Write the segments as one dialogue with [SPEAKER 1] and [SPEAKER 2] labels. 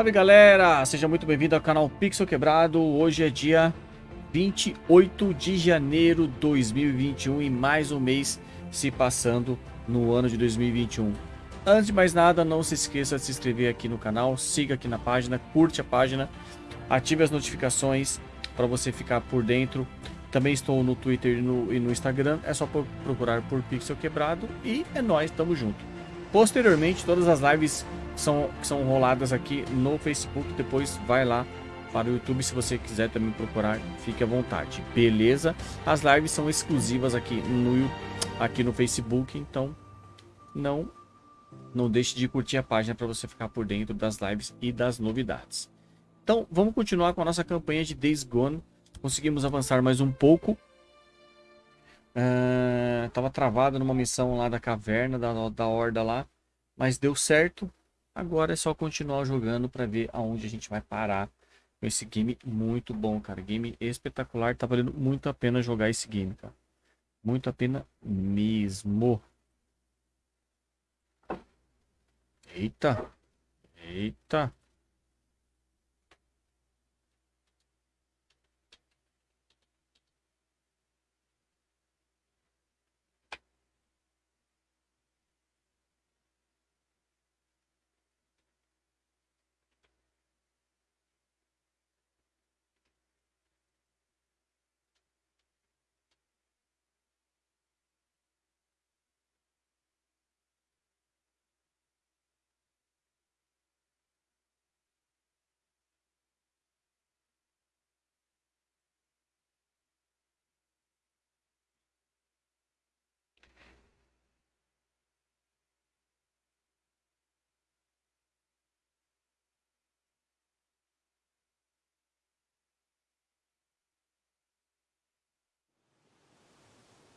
[SPEAKER 1] Salve galera, seja muito bem-vindo ao canal Pixel Quebrado. Hoje é dia 28 de janeiro de 2021 e mais um mês se passando no ano de 2021. Antes de mais nada, não se esqueça de se inscrever aqui no canal, siga aqui na página, curte a página, ative as notificações para você ficar por dentro. Também estou no Twitter e no, e no Instagram, é só procurar por Pixel Quebrado e é nóis, tamo junto. Posteriormente, todas as lives são, que são roladas aqui no Facebook. Depois vai lá para o YouTube se você quiser também procurar, fique à vontade. Beleza? As lives são exclusivas aqui no, aqui no Facebook, então não não deixe de curtir a página para você ficar por dentro das lives e das novidades. Então, vamos continuar com a nossa campanha de Days Gone. Conseguimos avançar mais um pouco. Uh, tava travado numa missão lá da caverna, da, da horda lá. Mas deu certo. Agora é só continuar jogando para ver aonde a gente vai parar esse game muito bom, cara. Game espetacular, tá valendo muito a pena jogar esse game, cara. Muito a pena mesmo. Eita. Eita.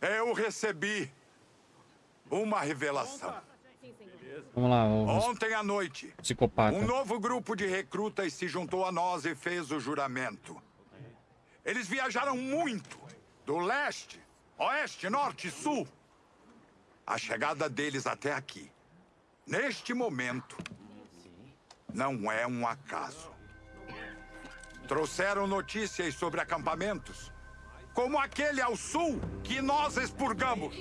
[SPEAKER 2] Eu recebi uma revelação.
[SPEAKER 1] Vamos lá.
[SPEAKER 2] Vamos... Ontem à noite,
[SPEAKER 1] Psicopata.
[SPEAKER 2] um novo grupo de recrutas se juntou a nós e fez o juramento. Eles viajaram muito, do leste, oeste, norte e sul. A chegada deles até aqui, neste momento, não é um acaso. Trouxeram notícias sobre acampamentos, como aquele ao sul que nós expurgamos.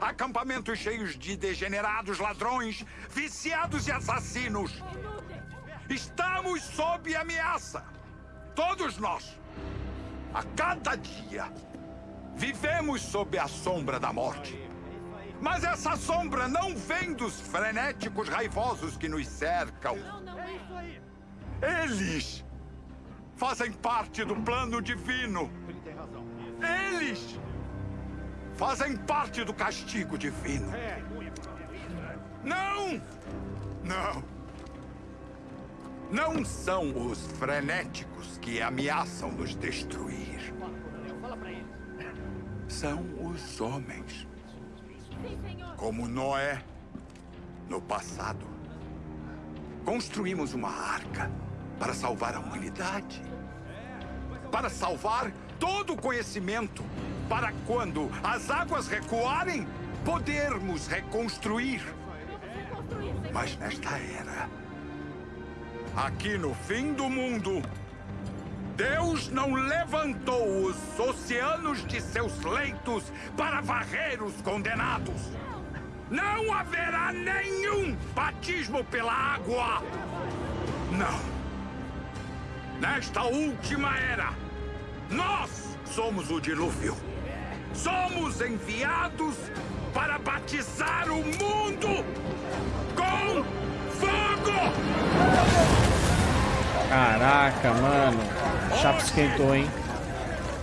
[SPEAKER 2] Acampamentos cheios de degenerados, ladrões, viciados e assassinos. Estamos sob ameaça. Todos nós. A cada dia, vivemos sob a sombra da morte. Mas essa sombra não vem dos frenéticos raivosos que nos cercam. Eles fazem parte do plano divino. Eles fazem parte do castigo divino. Não! Não! Não são os frenéticos que ameaçam nos destruir. São os homens. Como Noé, no passado. Construímos uma arca para salvar a humanidade. Para salvar todo o conhecimento para quando as águas recuarem, podermos reconstruir. Mas nesta era, aqui no fim do mundo, Deus não levantou os oceanos de seus leitos para varrer os condenados. Não haverá nenhum batismo pela água. Não. Nesta última era, nós somos o dilúvio. Somos enviados para batizar o mundo com fogo!
[SPEAKER 1] Caraca, mano. Chapo esquentou, hein?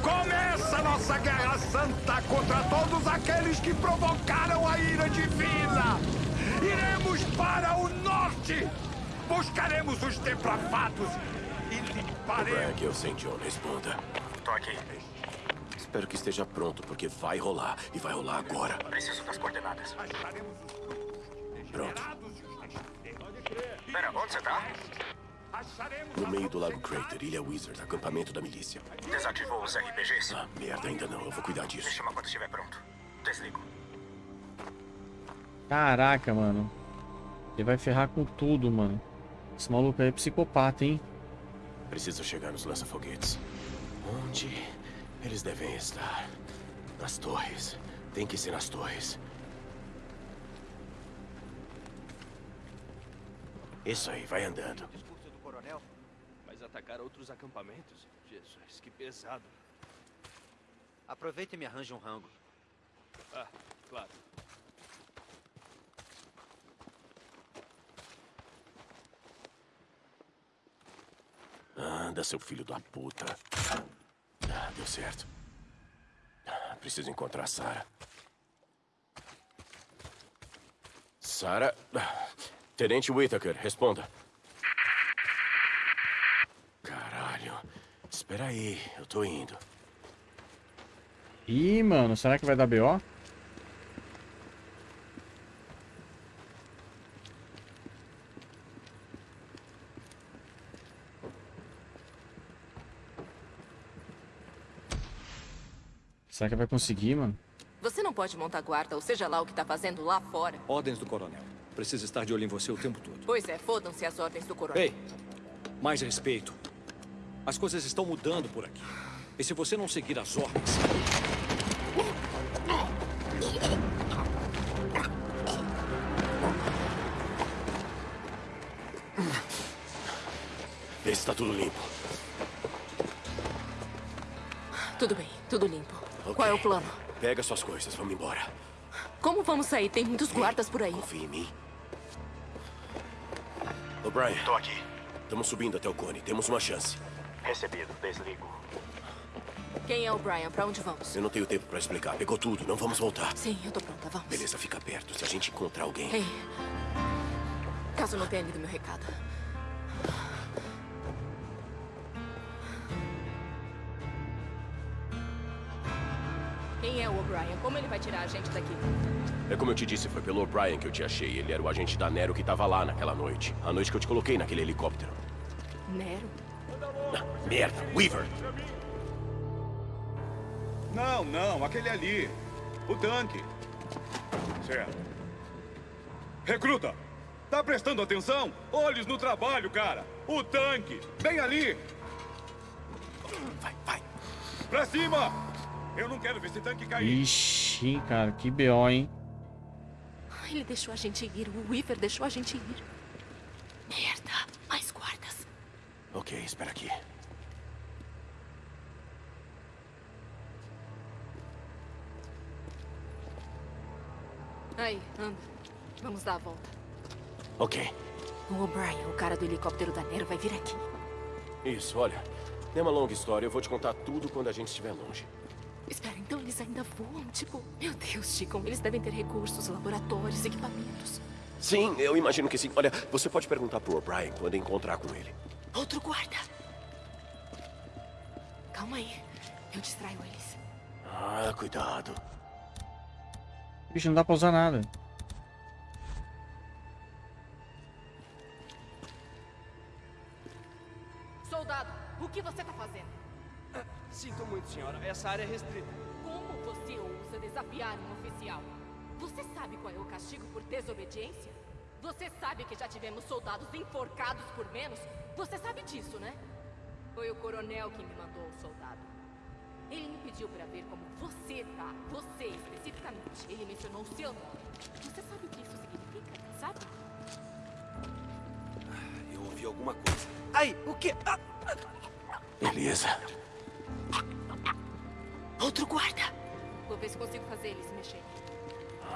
[SPEAKER 2] Começa nossa guerra santa contra todos aqueles que provocaram a ira divina. Iremos para o norte. Buscaremos os depravados e limparemos...
[SPEAKER 3] Aqui eu sei, John. Responda.
[SPEAKER 4] Tô aqui.
[SPEAKER 3] Espero que esteja pronto, porque vai rolar. E vai rolar agora.
[SPEAKER 4] Preciso das coordenadas.
[SPEAKER 3] Pronto.
[SPEAKER 4] Pera, onde você tá?
[SPEAKER 3] No meio do Lago Crater, Ilha Wizard, acampamento da milícia.
[SPEAKER 4] Desativou os RPGs?
[SPEAKER 3] Ah, merda, ainda não. Eu vou cuidar disso.
[SPEAKER 4] Me chama quando estiver pronto. Desligo.
[SPEAKER 1] Caraca, mano. Ele vai ferrar com tudo, mano. Esse maluco aí é psicopata, hein?
[SPEAKER 3] Preciso chegar nos lança-foguetes. Onde eles devem estar? Nas torres. Tem que ser nas torres. Isso aí, vai andando.
[SPEAKER 5] discurso do coronel, mas atacar outros acampamentos? Jesus, que pesado.
[SPEAKER 6] Aproveita e me arranje um rango.
[SPEAKER 5] Ah, claro.
[SPEAKER 3] Anda, seu filho da puta. Ah, deu certo. Ah, Preciso encontrar a Sarah. Sarah? Ah, Tenente Whittaker, responda. Caralho. Espera aí, eu tô indo.
[SPEAKER 1] Ih, mano, será que vai dar BO? Será que vai conseguir, mano?
[SPEAKER 7] Você não pode montar guarda, ou seja lá o que tá fazendo lá fora.
[SPEAKER 8] Ordens do coronel. Precisa estar de olho em você o tempo todo.
[SPEAKER 7] Pois é, fodam-se as ordens do coronel.
[SPEAKER 8] Ei, mais respeito. As coisas estão mudando por aqui. E se você não seguir as ordens...
[SPEAKER 3] Vê se tá tudo limpo.
[SPEAKER 7] Tudo bem, tudo limpo.
[SPEAKER 3] Ok.
[SPEAKER 7] Qual é o plano?
[SPEAKER 3] Pega suas coisas, vamos embora.
[SPEAKER 7] Como vamos sair? Tem muitos guardas por aí.
[SPEAKER 3] Confia em mim. O'Brien,
[SPEAKER 4] Tô aqui.
[SPEAKER 3] estamos subindo até o cone. Temos uma chance.
[SPEAKER 4] Recebido. Desligo.
[SPEAKER 7] Quem é o Brian? Pra onde vamos?
[SPEAKER 3] Eu não tenho tempo pra explicar. Pegou tudo, não vamos voltar.
[SPEAKER 7] Sim, eu tô pronta, vamos.
[SPEAKER 3] Beleza, fica perto. Se a gente encontrar alguém.
[SPEAKER 7] Ei, caso não tenha lido meu recado. Como ele vai tirar a gente daqui?
[SPEAKER 3] É como eu te disse, foi pelo O'Brien que eu te achei. Ele era o agente da Nero que tava lá naquela noite. A noite que eu te coloquei naquele helicóptero.
[SPEAKER 7] Nero?
[SPEAKER 3] Ah, merda, Weaver!
[SPEAKER 9] Não, não, aquele ali. O tanque. Certo. Recruta! Tá prestando atenção? Olhos no trabalho, cara! O tanque! Bem ali!
[SPEAKER 3] Vai, vai.
[SPEAKER 9] Pra cima! Eu não quero ver esse tanque cair.
[SPEAKER 1] Ixi, cara, que BO, hein?
[SPEAKER 7] Ele deixou a gente ir. O Weaver deixou a gente ir. Merda. Mais guardas.
[SPEAKER 3] Ok, espera aqui.
[SPEAKER 7] Aí, anda. Vamos dar a volta.
[SPEAKER 3] Ok.
[SPEAKER 7] O O'Brien, o cara do helicóptero da Nero, vai vir aqui.
[SPEAKER 3] Isso, olha. É uma longa história. Eu vou te contar tudo quando a gente estiver longe.
[SPEAKER 7] Espera, então eles ainda voam? Tipo, meu Deus, Chico, eles devem ter recursos, laboratórios, equipamentos.
[SPEAKER 3] Sim, eu imagino que sim. Olha, você pode perguntar pro O'Brien quando encontrar com ele.
[SPEAKER 7] Outro guarda. Calma aí. Eu distraio eles.
[SPEAKER 3] Ah, cuidado.
[SPEAKER 1] Bicho, não dá pra usar nada.
[SPEAKER 7] Soldado, o que você tá fazendo?
[SPEAKER 5] Sinto muito, senhora. Essa área é restrita.
[SPEAKER 7] Como você ousa desafiar um oficial? Você sabe qual é o castigo por desobediência? Você sabe que já tivemos soldados enforcados por menos? Você sabe disso, né? Foi o coronel que me mandou o soldado. Ele me pediu pra ver como você tá. Você, especificamente. Ele mencionou o seu nome. Você sabe o que isso significa? Sabe?
[SPEAKER 5] Eu ouvi alguma coisa. Ai, o quê? Ah,
[SPEAKER 3] Beleza.
[SPEAKER 7] Outro guarda! Vou ver se consigo fazer eles se mexerem.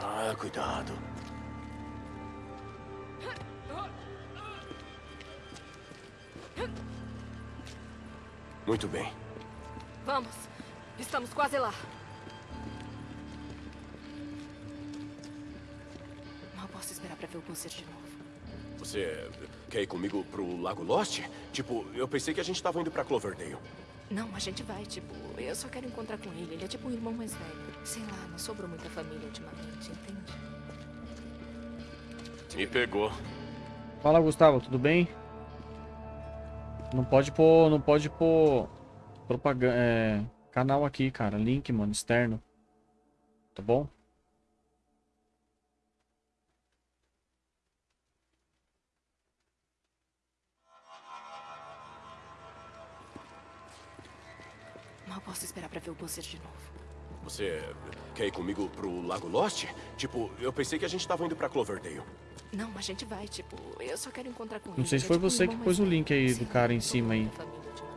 [SPEAKER 3] Ah, cuidado. Muito bem.
[SPEAKER 7] Vamos. Estamos quase lá. Mal posso esperar pra ver o concerto de novo.
[SPEAKER 3] Você quer ir comigo pro Lago Lost? Tipo, eu pensei que a gente tava indo pra Cloverdale.
[SPEAKER 7] Não, a gente vai, tipo, eu só quero encontrar com ele. Ele é tipo um irmão mais velho. Sei lá, não sobrou muita família ultimamente, entende?
[SPEAKER 3] Me pegou.
[SPEAKER 1] Fala, Gustavo, tudo bem? Não pode pôr, não pode pôr propaganda, é, canal aqui, cara, link, mano, externo. Tá bom?
[SPEAKER 7] Posso esperar pra ver o Buzzer de novo.
[SPEAKER 3] Você quer ir comigo pro Lago Lost? Tipo, eu pensei que a gente tava indo pra Cloverdale.
[SPEAKER 7] Não, a gente vai, tipo, eu só quero encontrar com ele.
[SPEAKER 1] Não sei se
[SPEAKER 7] É
[SPEAKER 1] foi
[SPEAKER 7] tipo
[SPEAKER 1] você que pôs o
[SPEAKER 7] velho.
[SPEAKER 1] link aí do cara em cima aí.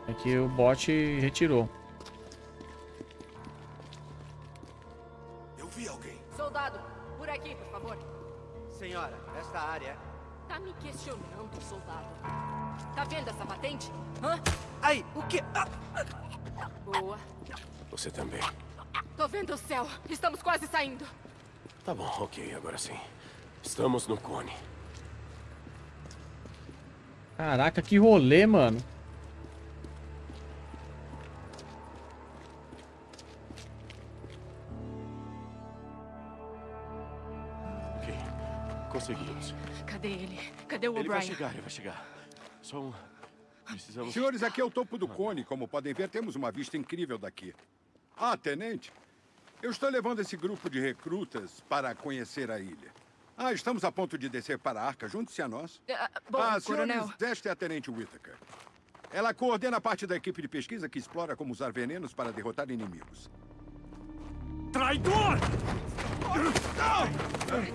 [SPEAKER 1] É que o bot retirou.
[SPEAKER 2] Eu vi alguém.
[SPEAKER 7] Soldado, por aqui, por favor.
[SPEAKER 6] Senhora, esta área.
[SPEAKER 7] Tá me questionando, soldado. Tá vendo essa patente? Hã?
[SPEAKER 6] Ai, o que? Ah,
[SPEAKER 7] Boa.
[SPEAKER 3] Você também.
[SPEAKER 7] Tô vendo o céu. Estamos quase saindo.
[SPEAKER 3] Tá bom, ok, agora sim. Estamos no cone.
[SPEAKER 1] Caraca, que rolê, mano.
[SPEAKER 3] Ok, conseguimos.
[SPEAKER 7] Cadê ele? Cadê o
[SPEAKER 3] Ele vai
[SPEAKER 7] O'Brien?
[SPEAKER 3] chegar, ele vai chegar. Só um... Precisamos...
[SPEAKER 10] Senhores, aqui é o topo do cone. Como podem ver, temos uma vista incrível daqui. Ah, tenente, eu estou levando esse grupo de recrutas para conhecer a ilha. Ah, estamos a ponto de descer para a arca. Junte-se a nós.
[SPEAKER 7] Ah, bom,
[SPEAKER 10] ah,
[SPEAKER 7] coronel.
[SPEAKER 10] senhores, esta é a tenente Whittaker. Ela coordena parte da equipe de pesquisa que explora como usar venenos para derrotar inimigos.
[SPEAKER 9] Traidor!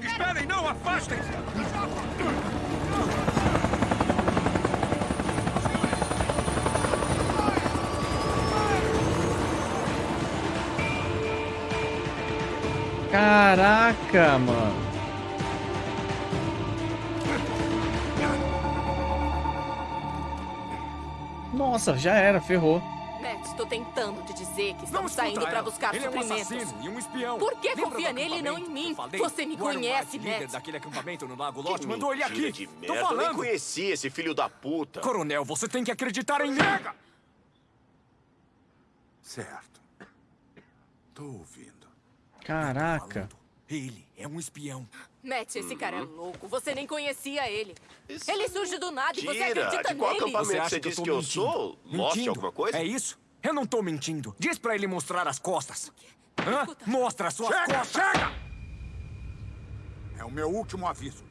[SPEAKER 9] Esperem, não, afastem-se!
[SPEAKER 1] Caraca, mano. Nossa, já era, ferrou.
[SPEAKER 7] Matt, tô tentando te dizer que estamos saindo pra
[SPEAKER 9] ela.
[SPEAKER 7] buscar
[SPEAKER 9] Ele é um
[SPEAKER 7] suprimentos.
[SPEAKER 9] assassino e um espião.
[SPEAKER 7] Por que
[SPEAKER 8] Lembra
[SPEAKER 7] confia nele e não em mim? Você me conhece,
[SPEAKER 8] White, líder
[SPEAKER 7] Matt.
[SPEAKER 8] daquele acampamento no Lago Lost mandou ele aqui.
[SPEAKER 3] de
[SPEAKER 8] Tô
[SPEAKER 3] merda, eu nem
[SPEAKER 8] falando.
[SPEAKER 3] conheci esse filho da puta.
[SPEAKER 8] Coronel, você tem que acreditar em mim.
[SPEAKER 2] Certo. Tô ouvindo.
[SPEAKER 1] Caraca.
[SPEAKER 8] Ele é um espião.
[SPEAKER 7] Matt, esse cara é louco. Você nem conhecia ele.
[SPEAKER 3] Isso
[SPEAKER 7] Ele surge do nada e você acredita
[SPEAKER 3] De qual
[SPEAKER 7] nele.
[SPEAKER 3] acampamento?
[SPEAKER 8] Você acha
[SPEAKER 3] você
[SPEAKER 8] que eu
[SPEAKER 3] disse
[SPEAKER 8] tô
[SPEAKER 3] que eu sou? Lost
[SPEAKER 8] Mentindo?
[SPEAKER 3] alguma coisa?
[SPEAKER 8] É isso? Eu não tô mentindo. Diz pra ele mostrar as costas. Hã? Mostra as suas
[SPEAKER 2] Chega,
[SPEAKER 8] costas.
[SPEAKER 2] chega! É o meu último aviso.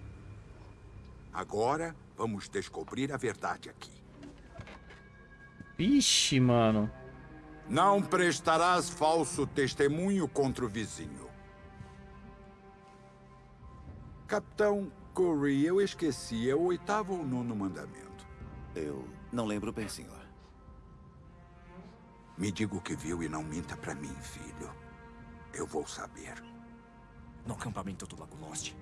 [SPEAKER 2] Agora vamos descobrir a verdade aqui.
[SPEAKER 1] Vixe, mano.
[SPEAKER 2] Não prestarás falso testemunho contra o vizinho. Capitão Corey, eu esqueci. É o oitavo ou nono mandamento?
[SPEAKER 11] Eu não lembro bem, senhor.
[SPEAKER 2] Me diga o que viu e não minta pra mim, filho. Eu vou saber.
[SPEAKER 8] No acampamento do Lago Lost,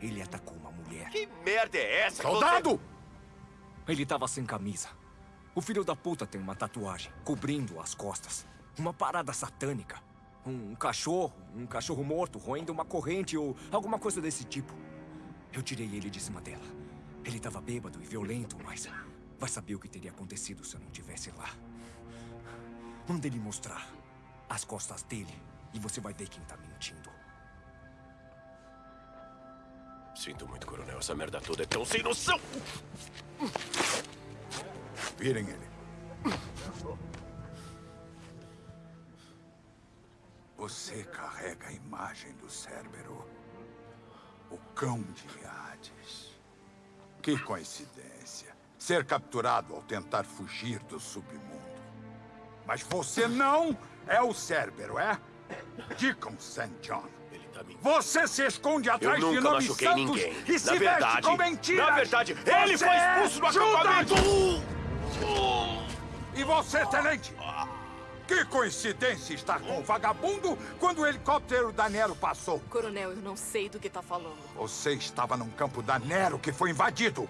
[SPEAKER 8] ele atacou uma mulher.
[SPEAKER 3] Que merda é essa?
[SPEAKER 2] Soldado!
[SPEAKER 8] Ele tava sem camisa. O filho da puta tem uma tatuagem cobrindo as costas. Uma parada satânica. Um cachorro, um cachorro morto roendo uma corrente ou alguma coisa desse tipo. Eu tirei ele de cima dela. Ele tava bêbado e violento, mas vai saber o que teria acontecido se eu não tivesse lá. Manda ele mostrar as costas dele e você vai ver quem tá mentindo.
[SPEAKER 3] Sinto muito, coronel. Essa merda toda é tão sem noção.
[SPEAKER 2] Virem ele. Você carrega a imagem do Cérbero. O cão de Hades. Que coincidência. Ser capturado ao tentar fugir do submundo. Mas você não é o Cérbero, é? Deacon St. John.
[SPEAKER 3] Ele tá.
[SPEAKER 2] Você se esconde atrás de nomes santos
[SPEAKER 3] ninguém.
[SPEAKER 2] e se
[SPEAKER 3] na verdade,
[SPEAKER 2] veste com mentiras.
[SPEAKER 3] na verdade, ele
[SPEAKER 2] Você
[SPEAKER 3] foi
[SPEAKER 2] é
[SPEAKER 3] expulso do acampamento.
[SPEAKER 2] E você, tenente? Que coincidência estar com o vagabundo quando o helicóptero da Nero passou.
[SPEAKER 7] Coronel, eu não sei do que tá falando.
[SPEAKER 2] Você estava num campo da Nero que foi invadido.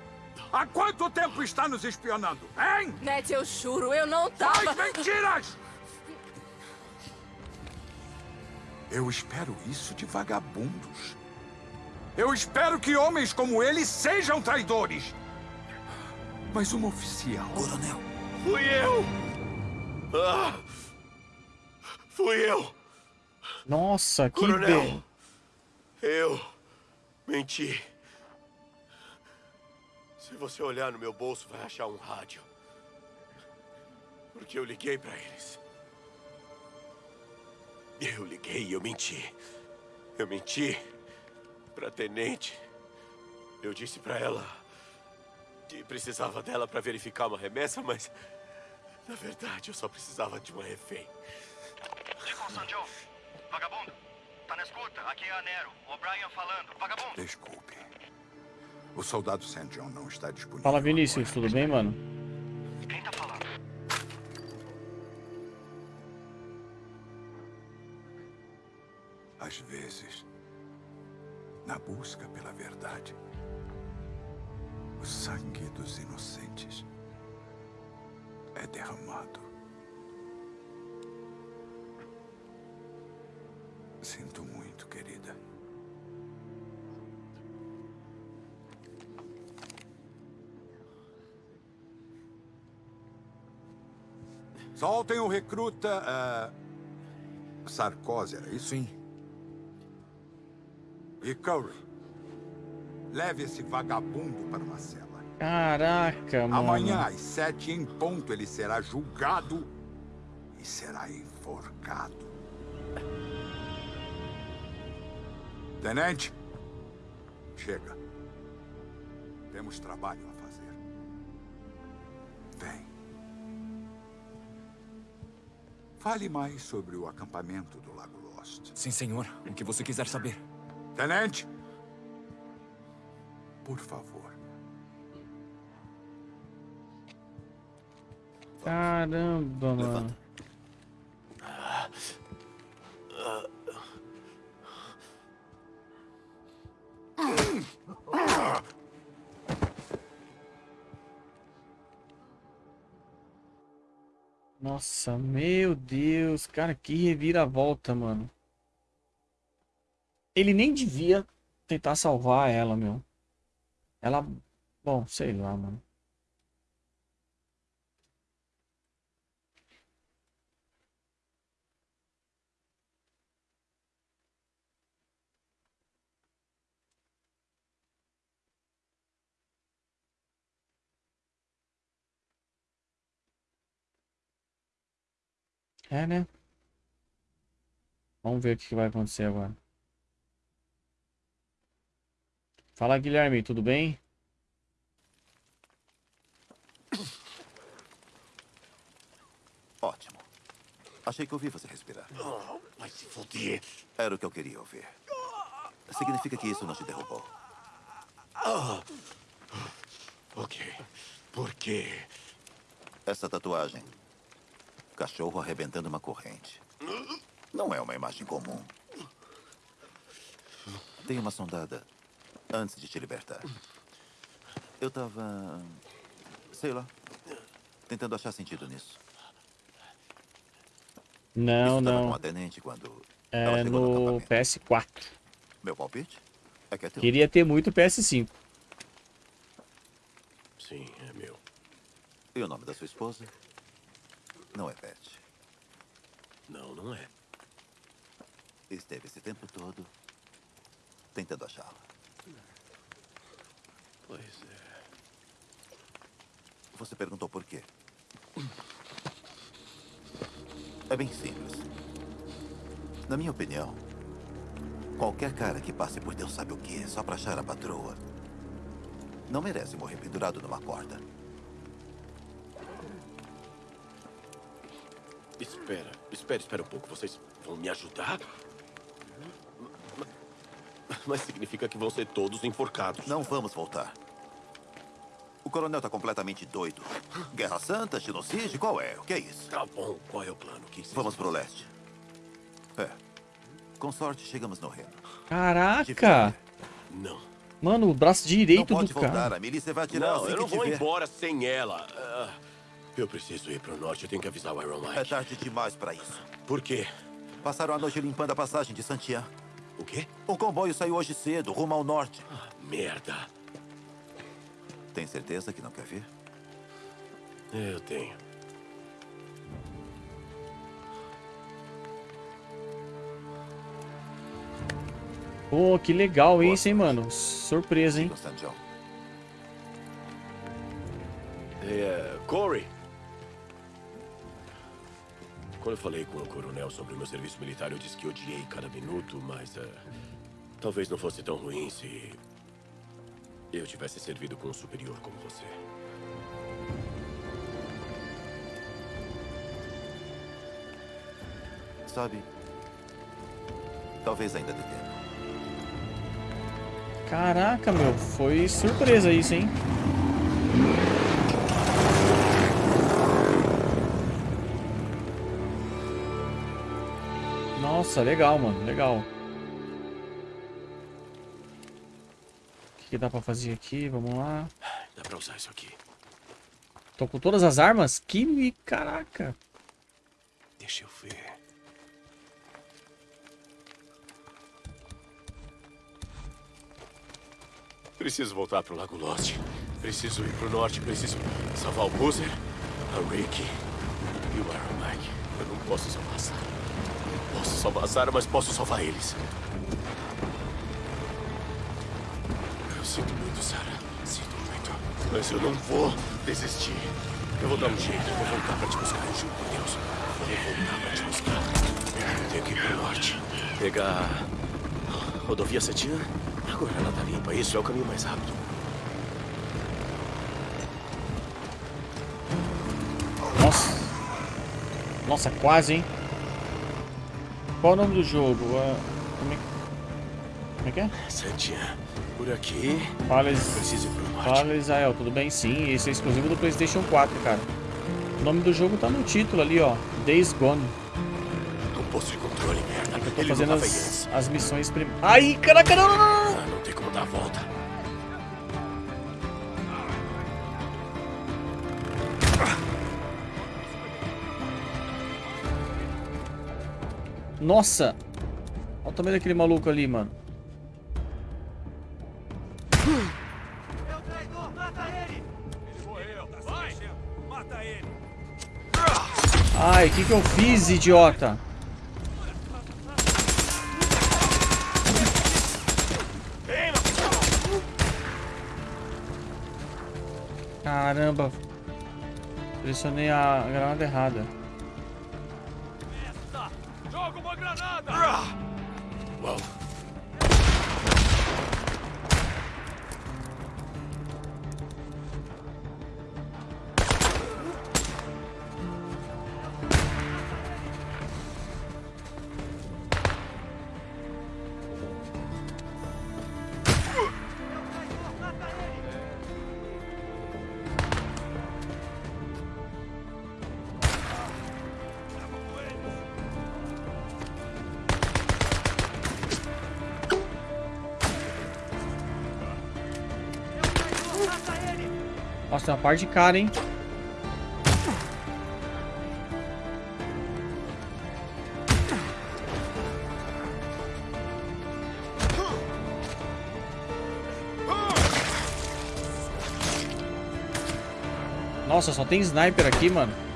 [SPEAKER 2] Há quanto tempo está nos espionando, hein?
[SPEAKER 7] Matt, eu juro, eu não tava...
[SPEAKER 2] Faz mentiras! Eu espero isso de vagabundos. Eu espero que homens como ele sejam traidores. Mas um oficial...
[SPEAKER 11] Coronel,
[SPEAKER 3] Fui eu. Ah, fui eu,
[SPEAKER 1] Nossa, que
[SPEAKER 3] coronel.
[SPEAKER 1] be...
[SPEAKER 3] Eu menti. Se você olhar no meu bolso, vai achar um rádio. Porque eu liguei pra eles. Eu liguei e eu menti. Eu menti pra tenente. Eu disse pra ela que precisava dela pra verificar uma remessa, mas na verdade eu só precisava de uma refém.
[SPEAKER 12] Sanjou. Vagabundo. Tá na escuta? Aqui é a Nero. O'Brien falando. Vagabundo.
[SPEAKER 2] Desculpe. O soldado St. John não está disponível.
[SPEAKER 1] Fala, Vinícius, tudo bem, mano?
[SPEAKER 12] Quem tá falando?
[SPEAKER 2] Às vezes, na busca pela verdade, o sangue dos inocentes é derramado. Sinto muito, querida. Soltem o recruta. ah, Sarkozy, era isso?
[SPEAKER 8] Sim.
[SPEAKER 2] E Curry. Leve esse vagabundo para uma cela.
[SPEAKER 1] Caraca, mano.
[SPEAKER 2] Amanhã, às sete em ponto, ele será julgado e será enforcado. Tenente, chega. Temos trabalho a fazer. Vem. Fale mais sobre o acampamento do Lago Lost.
[SPEAKER 8] Sim, senhor. O que você quiser saber.
[SPEAKER 2] Tenente, por favor.
[SPEAKER 1] Caramba, mano. Nossa, meu Deus, cara, que reviravolta, mano. Ele nem devia tentar salvar ela, meu. Ela, bom, sei lá, mano. É, né? Vamos ver o que vai acontecer agora. Fala, Guilherme, tudo bem?
[SPEAKER 11] Ótimo. Achei que ouvi você respirar.
[SPEAKER 3] Vai se foder.
[SPEAKER 11] Era o que eu queria ouvir. Significa que isso não te derrubou.
[SPEAKER 3] Ah. Ok. Por quê?
[SPEAKER 11] Essa tatuagem. Cachorro arrebentando uma corrente. Não é uma imagem comum. Tem uma sondada antes de te libertar. Eu tava. sei lá. Tentando achar sentido nisso.
[SPEAKER 1] Não,
[SPEAKER 11] Isso tava com
[SPEAKER 1] não.
[SPEAKER 11] a tenente quando.
[SPEAKER 1] É
[SPEAKER 11] no
[SPEAKER 1] no
[SPEAKER 11] acampamento.
[SPEAKER 1] PS4.
[SPEAKER 11] Meu palpite? É que é teu.
[SPEAKER 1] Queria ter muito PS5.
[SPEAKER 3] Sim, é meu.
[SPEAKER 11] E o nome da sua esposa? Não é Beth.
[SPEAKER 3] Não, não é.
[SPEAKER 11] Esteve esse tempo todo tentando achá-la.
[SPEAKER 3] Pois é.
[SPEAKER 11] Você perguntou por quê? É bem simples. Na minha opinião, qualquer cara que passe por Deus sabe o que só pra achar a patroa não merece morrer pendurado numa corda.
[SPEAKER 3] Espera, espera, espera um pouco. Vocês vão me ajudar? Ma- Mas significa que vão ser todos enforcados.
[SPEAKER 11] Não vamos voltar. O coronel tá completamente doido. Guerra Santa, genocídio, qual é? O que é isso?
[SPEAKER 3] Tá bom, qual é o plano? Que
[SPEAKER 11] Vamos pro leste. É. Com sorte, chegamos no reino.
[SPEAKER 1] Caraca!
[SPEAKER 3] Não.
[SPEAKER 1] Mano, o braço
[SPEAKER 11] Não
[SPEAKER 1] direito
[SPEAKER 11] pode
[SPEAKER 1] do
[SPEAKER 11] voltar,
[SPEAKER 1] cara.
[SPEAKER 11] a milícia vai atirar
[SPEAKER 3] Não,
[SPEAKER 11] assim
[SPEAKER 3] eu
[SPEAKER 11] que
[SPEAKER 3] não vou embora sem ela. Ah, eu preciso ir pro norte, eu tenho que avisar o Iron
[SPEAKER 11] É
[SPEAKER 3] Mike.
[SPEAKER 11] tarde demais pra isso.
[SPEAKER 3] Por quê?
[SPEAKER 11] Passaram a noite limpando a passagem de Santiago.
[SPEAKER 3] O quê?
[SPEAKER 11] Um comboio saiu hoje cedo, rumo ao norte.
[SPEAKER 3] Merda.
[SPEAKER 11] Tem certeza que não quer ver?
[SPEAKER 3] Eu tenho.
[SPEAKER 1] Pô, que legal isso, hein, mano? Surpresa, hein?
[SPEAKER 11] St. John.
[SPEAKER 3] É, Corey. Quando eu falei com o coronel sobre o meu serviço militar, eu disse que odiei cada minuto, mas é, talvez não fosse tão ruim se eu tivesse servido com um superior como você.
[SPEAKER 11] Sabe, Talvez ainda dê tempo.
[SPEAKER 1] Caraca, meu, foi surpresa isso, hein? Nossa, legal, mano, legal. O que, que dá pra fazer aqui? Vamos lá.
[SPEAKER 3] Dá pra usar isso aqui.
[SPEAKER 1] Tô com todas as armas? Que caraca.
[SPEAKER 3] Deixa eu ver. Preciso voltar pro Lago Lost. Preciso ir pro norte. Preciso salvar o Boozer, a Ricky e o Iron Mike. Eu não posso salvar Sarah. Posso salvar a Sarah, mas posso salvar eles. Eu sinto muito, Sarah. Sinto muito. Mas eu não vou desistir. Eu vou dar um jeito. Vou voltar pra te buscar. Eu juro por Deus. Eu vou voltar pra te buscar. Eu tenho que ir pro norte. Pegar rodovia Cetina. Agora ela tá limpa. Isso é o caminho mais rápido.
[SPEAKER 1] Nossa. Nossa, quase, hein? Qual o nome do jogo? Ah, como, é... como é que é?
[SPEAKER 3] Santinha, por aqui.
[SPEAKER 1] Fala Israel, tudo bem? Sim, esse é exclusivo do Playstation 4, cara. O nome do jogo tá no título ali, ó. Days Gone.
[SPEAKER 3] Um posto de controle, merda.
[SPEAKER 1] Eu tô
[SPEAKER 3] Ele
[SPEAKER 1] fazendo
[SPEAKER 3] não
[SPEAKER 1] as, as missões prim... Ai, caraca, não, não, não, Nossa! Olha o tamanho daquele maluco ali, mano.
[SPEAKER 6] É o traidor, mata ele! Ele morreu, vai! Mata ele!
[SPEAKER 1] Ai, o que que eu fiz, idiota? Caramba. Pressionei a granada errada. Tem uma parte de cara, hein? Nossa, só tem sniper aqui, mano.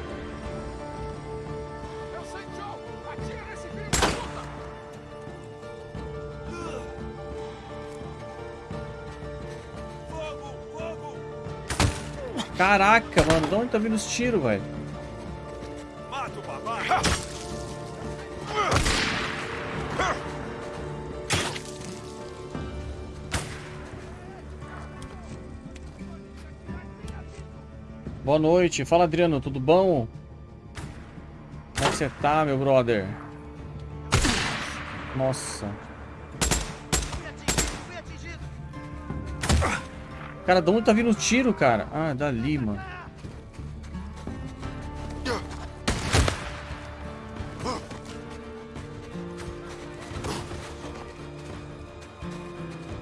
[SPEAKER 1] Caraca, mano. De onde tá vindo os tiros, velho?
[SPEAKER 6] Mata o babaca!
[SPEAKER 1] Boa noite. Fala, Adriano. Tudo bom? Como é que você tá, meu brother? Nossa. Cara, de onde tá vindo o tiro, cara? Ah, dali, mano.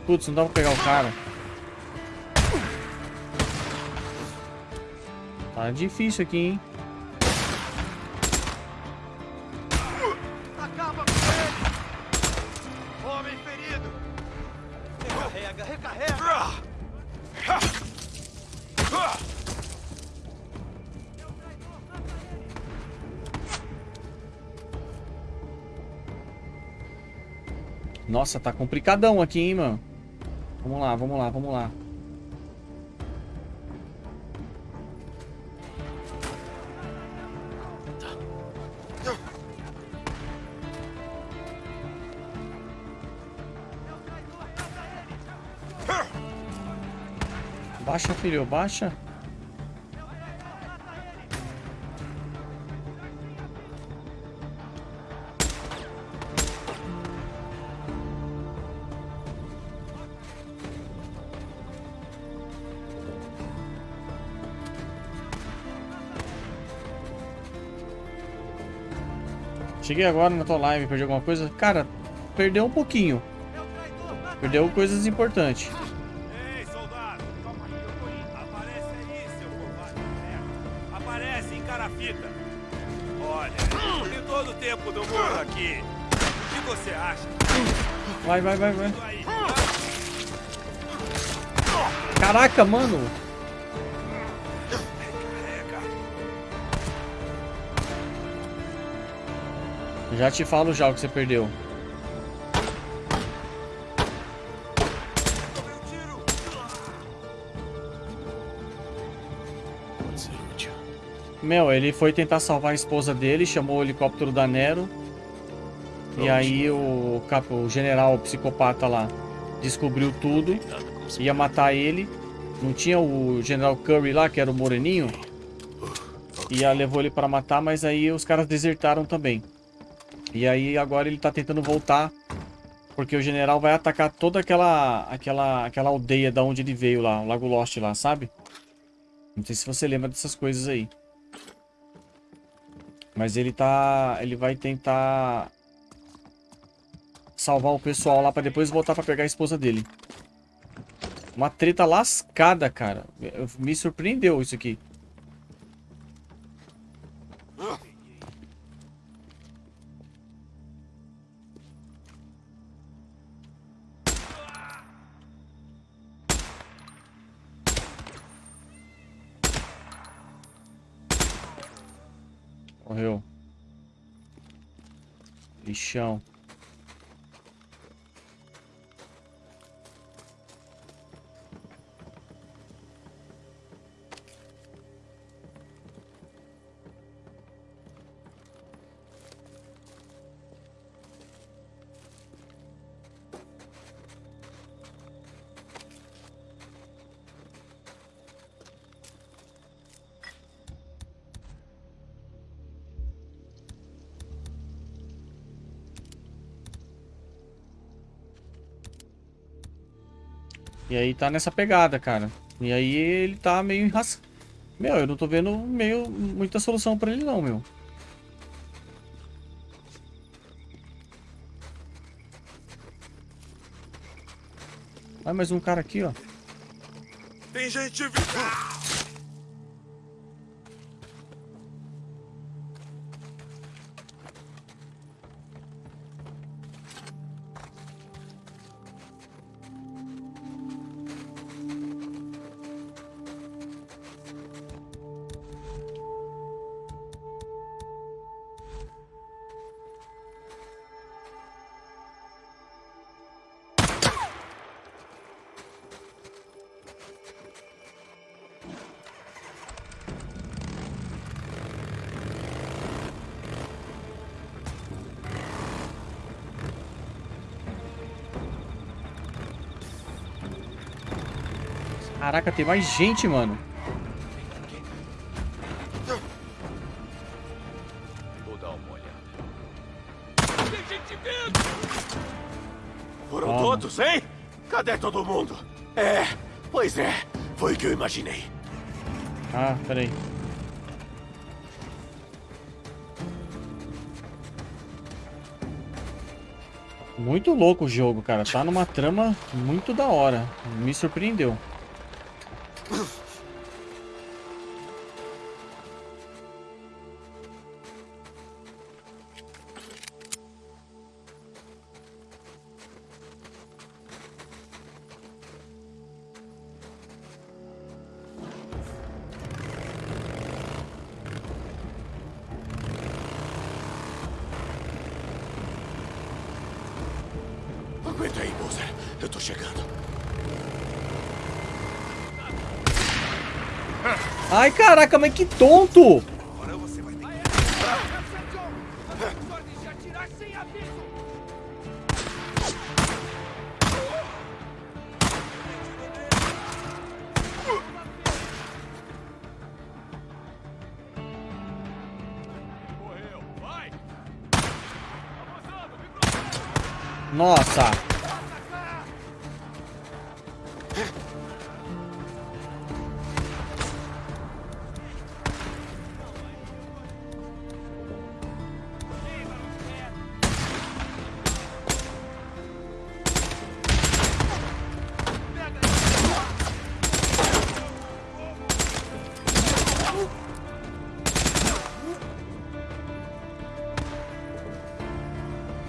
[SPEAKER 1] Putz, não dá pra pegar o cara. Tá difícil aqui, hein? Nossa, tá complicadão aqui, hein, mano. Vamos lá, vamos lá, vamos lá. Baixa, filho, baixa. Cheguei agora na tua live, perdi alguma coisa? Cara, perdeu um pouquinho. Perdeu coisas importantes.
[SPEAKER 6] Ei, soldado! Calma aí, eu tô
[SPEAKER 1] Já te falo já o que você perdeu. Meu, ele foi tentar salvar a esposa dele, chamou o helicóptero da Nero. E aí o, cap- o general o psicopata lá descobriu tudo, ia matar ele. Não tinha o general Curry lá, que era o moreninho? E levou ele pra matar, mas aí os caras desertaram também. E aí agora ele tá tentando voltar, porque o general vai atacar toda aquela aquela aquela aldeia da onde ele veio lá, o Lago Lost lá, sabe? Não sei se você lembra dessas coisas aí. Mas ele tá. Ele vai tentar salvar o pessoal lá pra depois voltar pra pegar a esposa dele. Uma treta lascada, cara. Me surpreendeu isso aqui. обещал. E aí tá nessa pegada, cara. E aí ele tá meio enras... Meu, eu não tô vendo meio muita solução pra ele não, meu. Vai mais um cara aqui, ó.
[SPEAKER 6] Tem gente viva.
[SPEAKER 1] Caraca, tem mais gente, mano.
[SPEAKER 6] Vou dar uma olhada.
[SPEAKER 3] Foram
[SPEAKER 1] Toma.
[SPEAKER 3] todos, hein? Cadê todo mundo? É, pois é. Foi o que eu imaginei.
[SPEAKER 1] Ah, peraí. Muito louco o jogo, cara. Tá numa trama muito da hora. Me surpreendeu.
[SPEAKER 3] Aguenta aí, Bowser. Eu tô chegando.
[SPEAKER 1] Ai, caraca, mas que tonto!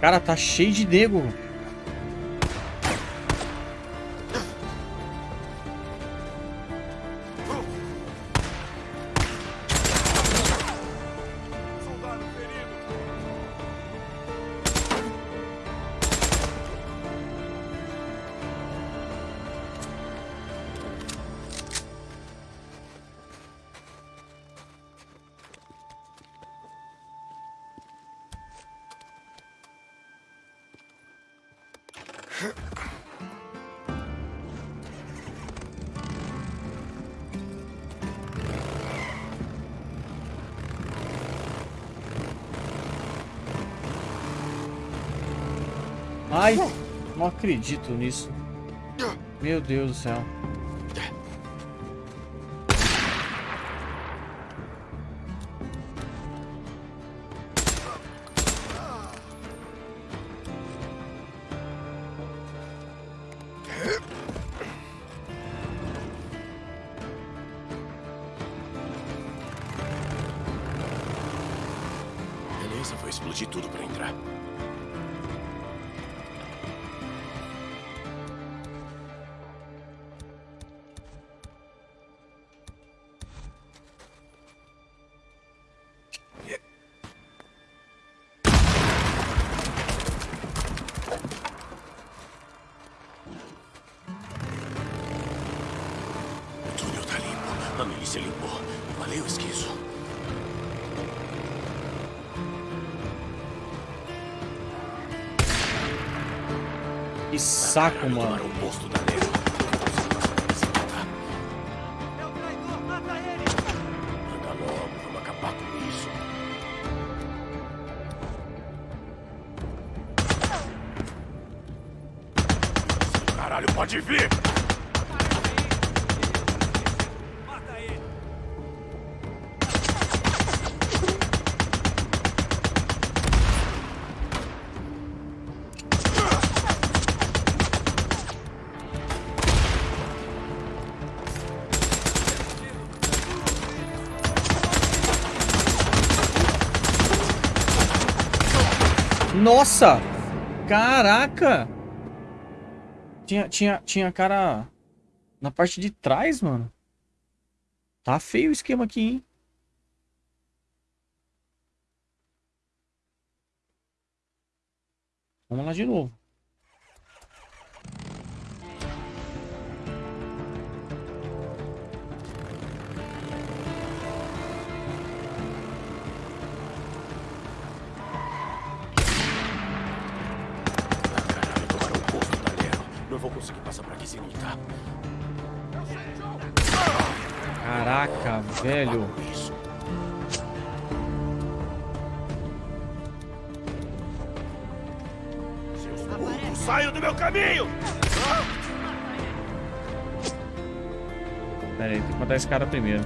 [SPEAKER 1] Cara, tá cheio de nego. Acredito nisso. Meu Deus do céu.
[SPEAKER 3] Beleza, vou explodir tudo pra entrar.
[SPEAKER 1] Saco, mano. Nossa! Caraca! Tinha, tinha, tinha cara na parte de trás, mano. Tá feio o esquema aqui, hein? Vamos lá de novo. Velho.
[SPEAKER 3] Saiam do meu caminho!
[SPEAKER 1] Pera aí, tem que matar esse cara primeiro.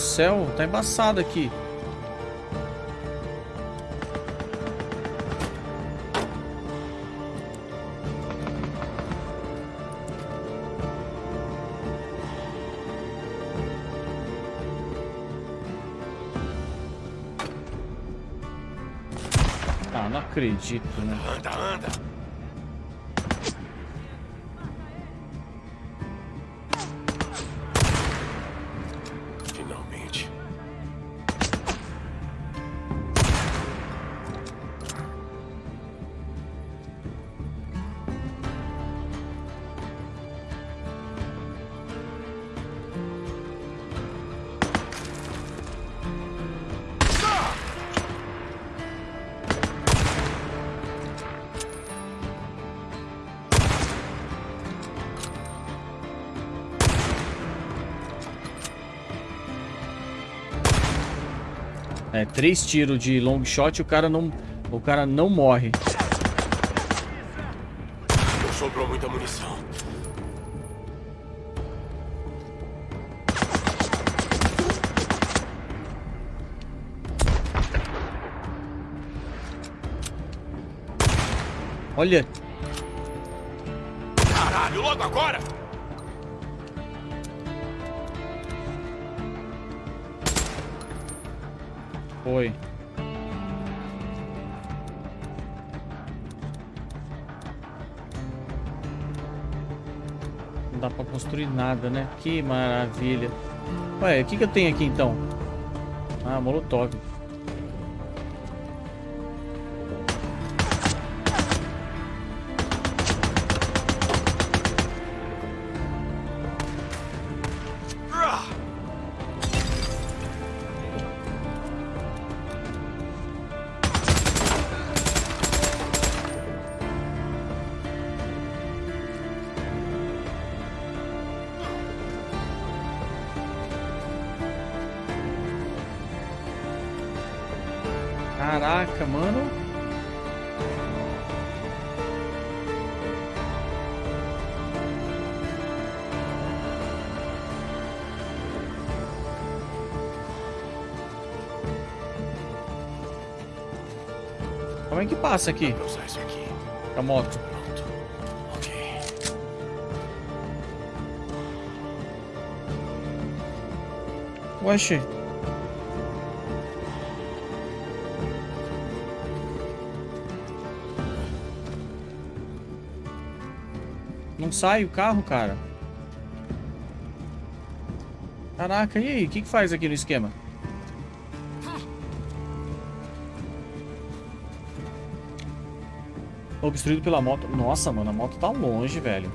[SPEAKER 1] Céu, tá embaçado aqui. Ah, não acredito, né? Três tiros de long shot e o cara não, o cara não morre.
[SPEAKER 3] Sobrou muita munição.
[SPEAKER 1] Olha. Nada, né? Que maravilha. Ué, o que, que eu tenho aqui então? Ah, molotov. Passa aqui? A moto.
[SPEAKER 3] Pronto. Ok.
[SPEAKER 1] Oxe. Não sai o carro, cara. Caraca, e aí? O que, que faz aqui no esquema? Obstruído pela moto. Nossa, mano, a moto tá longe, velho.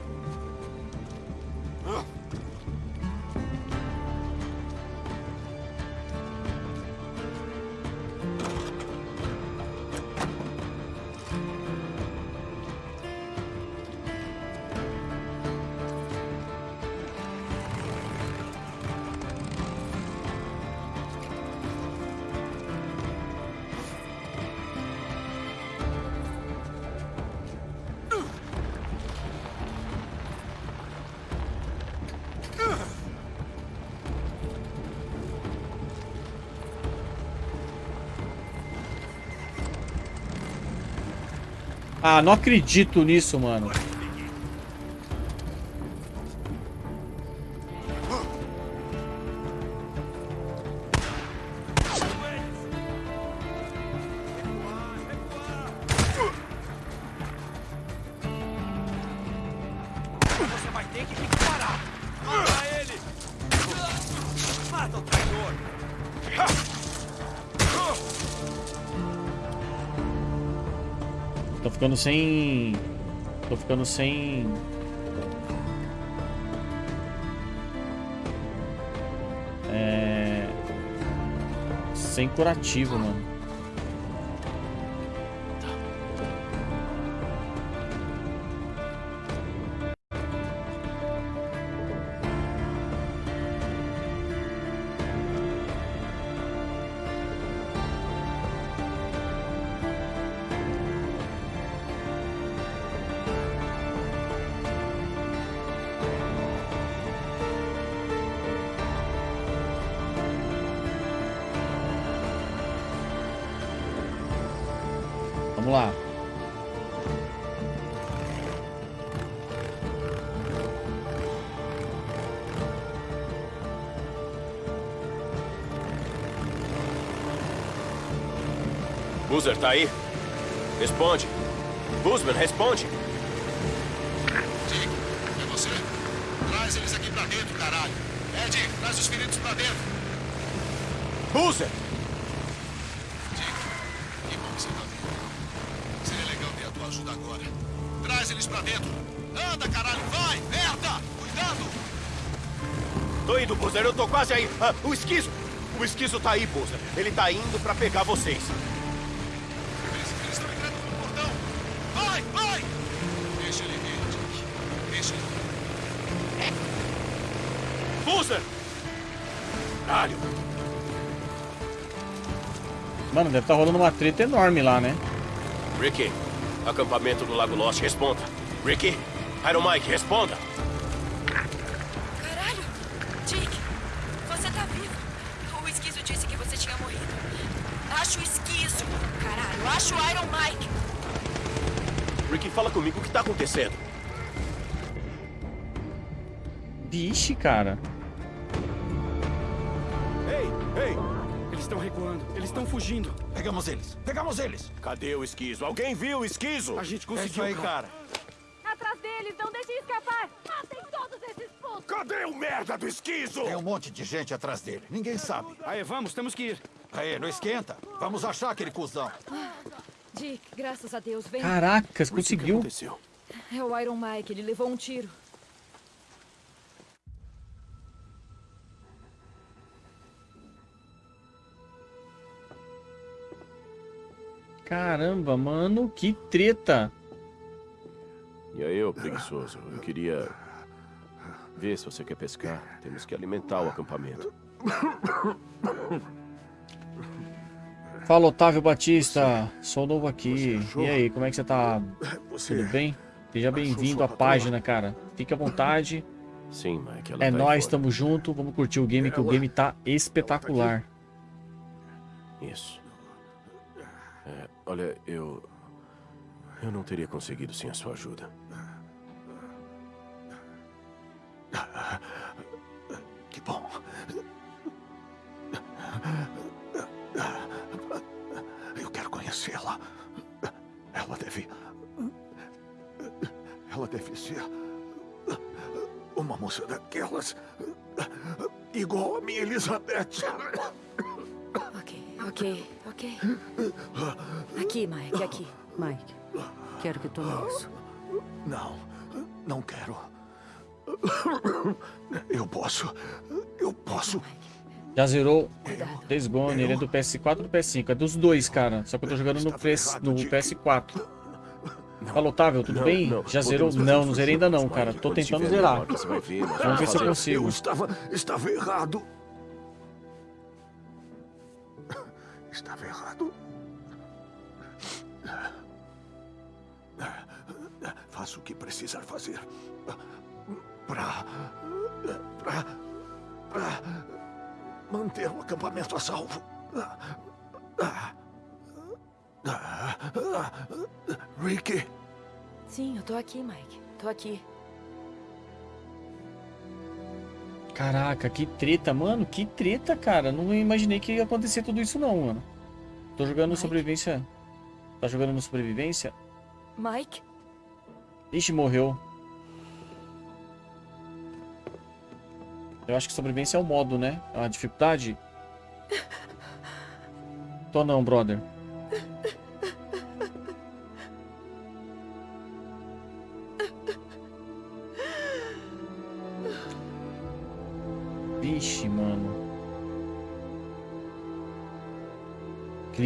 [SPEAKER 1] Ah, não acredito nisso, mano. Ficando sem... Tô ficando sem... É... Sem curativo, mano.
[SPEAKER 3] Boozer, tá aí? Responde. Busman, responde.
[SPEAKER 13] Dick, é você? Traz eles aqui pra dentro, caralho. Ed, traz os feridos pra dentro.
[SPEAKER 3] Boozer!
[SPEAKER 13] Dick, que bom que você tá vindo. Seria legal ter a tua ajuda agora. Traz eles pra dentro. Anda, caralho, vai! Merda! Cuidado!
[SPEAKER 3] Tô indo, Boozer, eu tô quase aí. Ah, o esquizo! O esquizo tá aí, Boozer. Ele tá indo pra pegar vocês.
[SPEAKER 1] Deve estar tá rolando uma treta enorme lá, né?
[SPEAKER 3] Ricky, acampamento do Lago Lost, responda. Ricky, Iron Mike, responda.
[SPEAKER 14] Caralho! Dick, você tá vivo. O esquizo disse que você tinha morrido. Acho o esquizo. Caralho, acho o Iron Mike.
[SPEAKER 3] Ricky, fala comigo o que tá acontecendo.
[SPEAKER 1] Vixe, cara.
[SPEAKER 8] Ei, ei! Eles estão recuando. Eles estão fugindo.
[SPEAKER 15] Pegamos eles. Pegamos eles.
[SPEAKER 3] Cadê o esquizo? Alguém viu o esquizo?
[SPEAKER 8] A gente conseguiu,
[SPEAKER 15] é aí, cara.
[SPEAKER 7] Atrás deles, não deixem escapar. Matem todos esses putos.
[SPEAKER 3] Cadê o merda do esquizo?
[SPEAKER 15] Tem um monte de gente atrás dele. Ninguém sabe.
[SPEAKER 8] Aí, vamos, temos que ir.
[SPEAKER 15] Aí, não esquenta. Vamos achar aquele cuzão.
[SPEAKER 14] Dick, graças a Deus, vem.
[SPEAKER 1] Caracas, conseguiu.
[SPEAKER 14] É o Iron Mike, ele levou um tiro.
[SPEAKER 1] Caramba, mano, que treta.
[SPEAKER 3] E aí, ô preguiçoso, eu queria ver se você quer pescar. Temos que alimentar o acampamento.
[SPEAKER 1] Fala, Otávio Batista. Sou novo aqui. E aí, como é que você tá?
[SPEAKER 3] Você
[SPEAKER 1] Tudo bem? Seja bem-vindo à página, cara. Fique à vontade.
[SPEAKER 3] Sim, Mike. Ela
[SPEAKER 1] É
[SPEAKER 3] tá fora.
[SPEAKER 1] tamo junto. Vamos curtir o game, que o game tá espetacular.
[SPEAKER 3] Isso. Olha, eu. Eu não teria conseguido sem a sua ajuda.
[SPEAKER 15] Que bom. Eu quero conhecê-la. Ela deve. Ela deve ser. Uma moça daquelas. Igual a minha Elizabeth.
[SPEAKER 14] Ok, ok, ok. Aqui, Mike, aqui.
[SPEAKER 16] Mike, quero que tome isso.
[SPEAKER 15] Não, não quero. Eu posso. Eu posso.
[SPEAKER 1] Já zerou Days Gone, ele é do PS4 ou do PS5? É dos dois, cara. Só que eu tô jogando no, PS, no PS4. Fala, Otávio, tudo
[SPEAKER 3] Não,
[SPEAKER 1] bem?
[SPEAKER 3] não,
[SPEAKER 1] Já zerou? Não, não zerei ainda não, cara. Tô tentando zerar. Vamos ver se eu consigo.
[SPEAKER 15] Eu estava. Estava errado. Estava errado. Faça o que precisar fazer. Pra. Pra. Pra. Manter o acampamento a salvo. Ricky.
[SPEAKER 14] Sim, eu tô aqui, Mike. Tô aqui.
[SPEAKER 1] Caraca, que treta, mano. Que treta, cara. Não imaginei que ia acontecer tudo isso não, mano. Tô jogando sobrevivência. Tá jogando no sobrevivência?
[SPEAKER 14] Mike?
[SPEAKER 1] Ixi, morreu. Eu acho que sobrevivência é o modo, né? É uma dificuldade. Tô não, brother.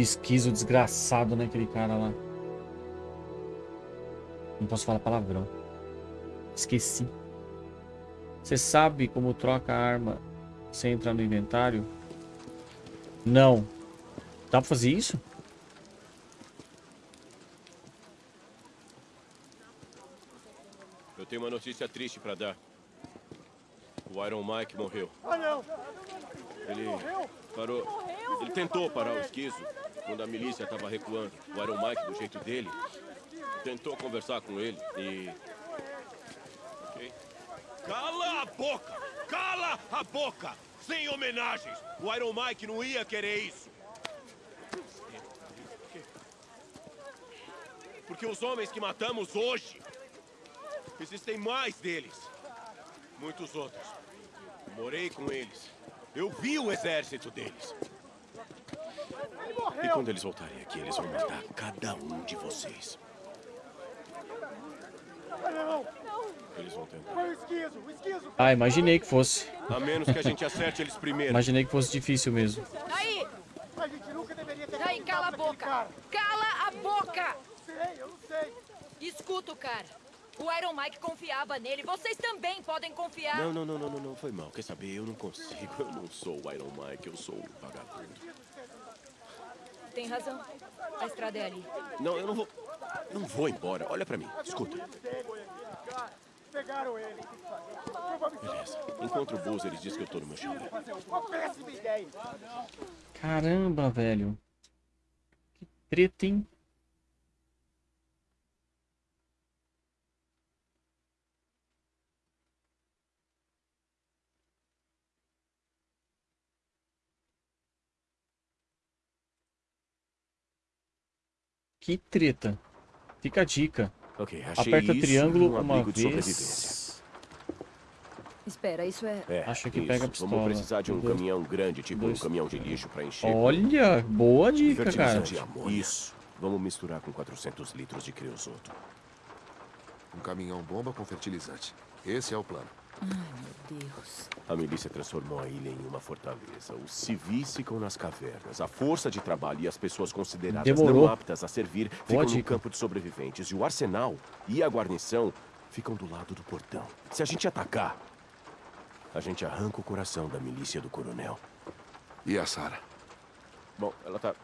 [SPEAKER 1] Esquizo desgraçado, né? Aquele cara lá. Não posso falar palavrão. Esqueci. Você sabe como troca a arma sem entrar no inventário? Não. Dá pra fazer isso?
[SPEAKER 3] Eu tenho uma notícia triste pra dar. O Iron Mike morreu.
[SPEAKER 17] Ah, não!
[SPEAKER 3] Ele parou. Ele tentou parar o esquizo quando a milícia estava recuando. O Iron Mike, do jeito dele, tentou conversar com ele e.
[SPEAKER 18] Cala a boca! Cala a boca! Sem homenagens! O Iron Mike não ia querer isso!
[SPEAKER 3] Porque os homens que matamos hoje, existem mais deles. Muitos outros. Morei com eles. Eu vi o exército deles. E quando eles voltarem aqui, eles vão matar cada um de vocês.
[SPEAKER 17] Não!
[SPEAKER 3] Eles vão tentar.
[SPEAKER 17] Foi o esquizo! O esquizo!
[SPEAKER 1] Ah, imaginei que fosse.
[SPEAKER 3] A menos que a gente acerte eles primeiro.
[SPEAKER 1] Imaginei que fosse difícil mesmo.
[SPEAKER 14] Aí!
[SPEAKER 17] A gente nunca deveria ter
[SPEAKER 14] Aí, cala a boca! Cala a boca!
[SPEAKER 17] Sei, eu não sei.
[SPEAKER 14] Escuta o cara. O Iron Mike confiava nele. Vocês também podem confiar.
[SPEAKER 3] Não, não, não, não, não, não, foi mal. Quer saber? Eu não consigo. Eu não sou o Iron Mike, eu sou o vagabundo.
[SPEAKER 19] Tem razão. A estrada é ali.
[SPEAKER 3] Não, eu não vou... Não vou embora. Olha pra mim. Escuta.
[SPEAKER 14] Pegaram ele.
[SPEAKER 3] Beleza. Encontro o Boozer e diz que eu tô no meu chão.
[SPEAKER 14] Uma péssima ideia.
[SPEAKER 1] Caramba, velho. Que treta, hein? Que treta. Fica a dica.
[SPEAKER 3] Ok, achei
[SPEAKER 1] Aperta
[SPEAKER 3] isso
[SPEAKER 1] triângulo
[SPEAKER 3] num
[SPEAKER 1] uma vez.
[SPEAKER 3] sobrevivência.
[SPEAKER 19] Espera, isso é...
[SPEAKER 3] É,
[SPEAKER 1] Acho que
[SPEAKER 3] isso.
[SPEAKER 1] pega a pistola.
[SPEAKER 3] Vamos precisar de um
[SPEAKER 1] Dois-
[SPEAKER 3] caminhão grande, tipo
[SPEAKER 1] dois-
[SPEAKER 3] um caminhão de lixo pra encher.
[SPEAKER 1] Olha, boa dica, cara.
[SPEAKER 3] Isso. Vamos misturar com 400 litros de creosoto.
[SPEAKER 13] Um caminhão bomba com fertilizante. Esse é o plano.
[SPEAKER 19] Ai, meu Deus.
[SPEAKER 3] A milícia transformou a ilha em uma fortaleza. Os civis ficam nas cavernas. A força de trabalho e as pessoas consideradas
[SPEAKER 1] Demorou.
[SPEAKER 3] não aptas a servir ficam
[SPEAKER 1] Boa
[SPEAKER 3] no campo de sobreviventes. E o arsenal e a guarnição ficam do lado do portão. Se a gente atacar, a gente arranca o coração da milícia do coronel.
[SPEAKER 13] E a Sarah?
[SPEAKER 3] Bom, ela tá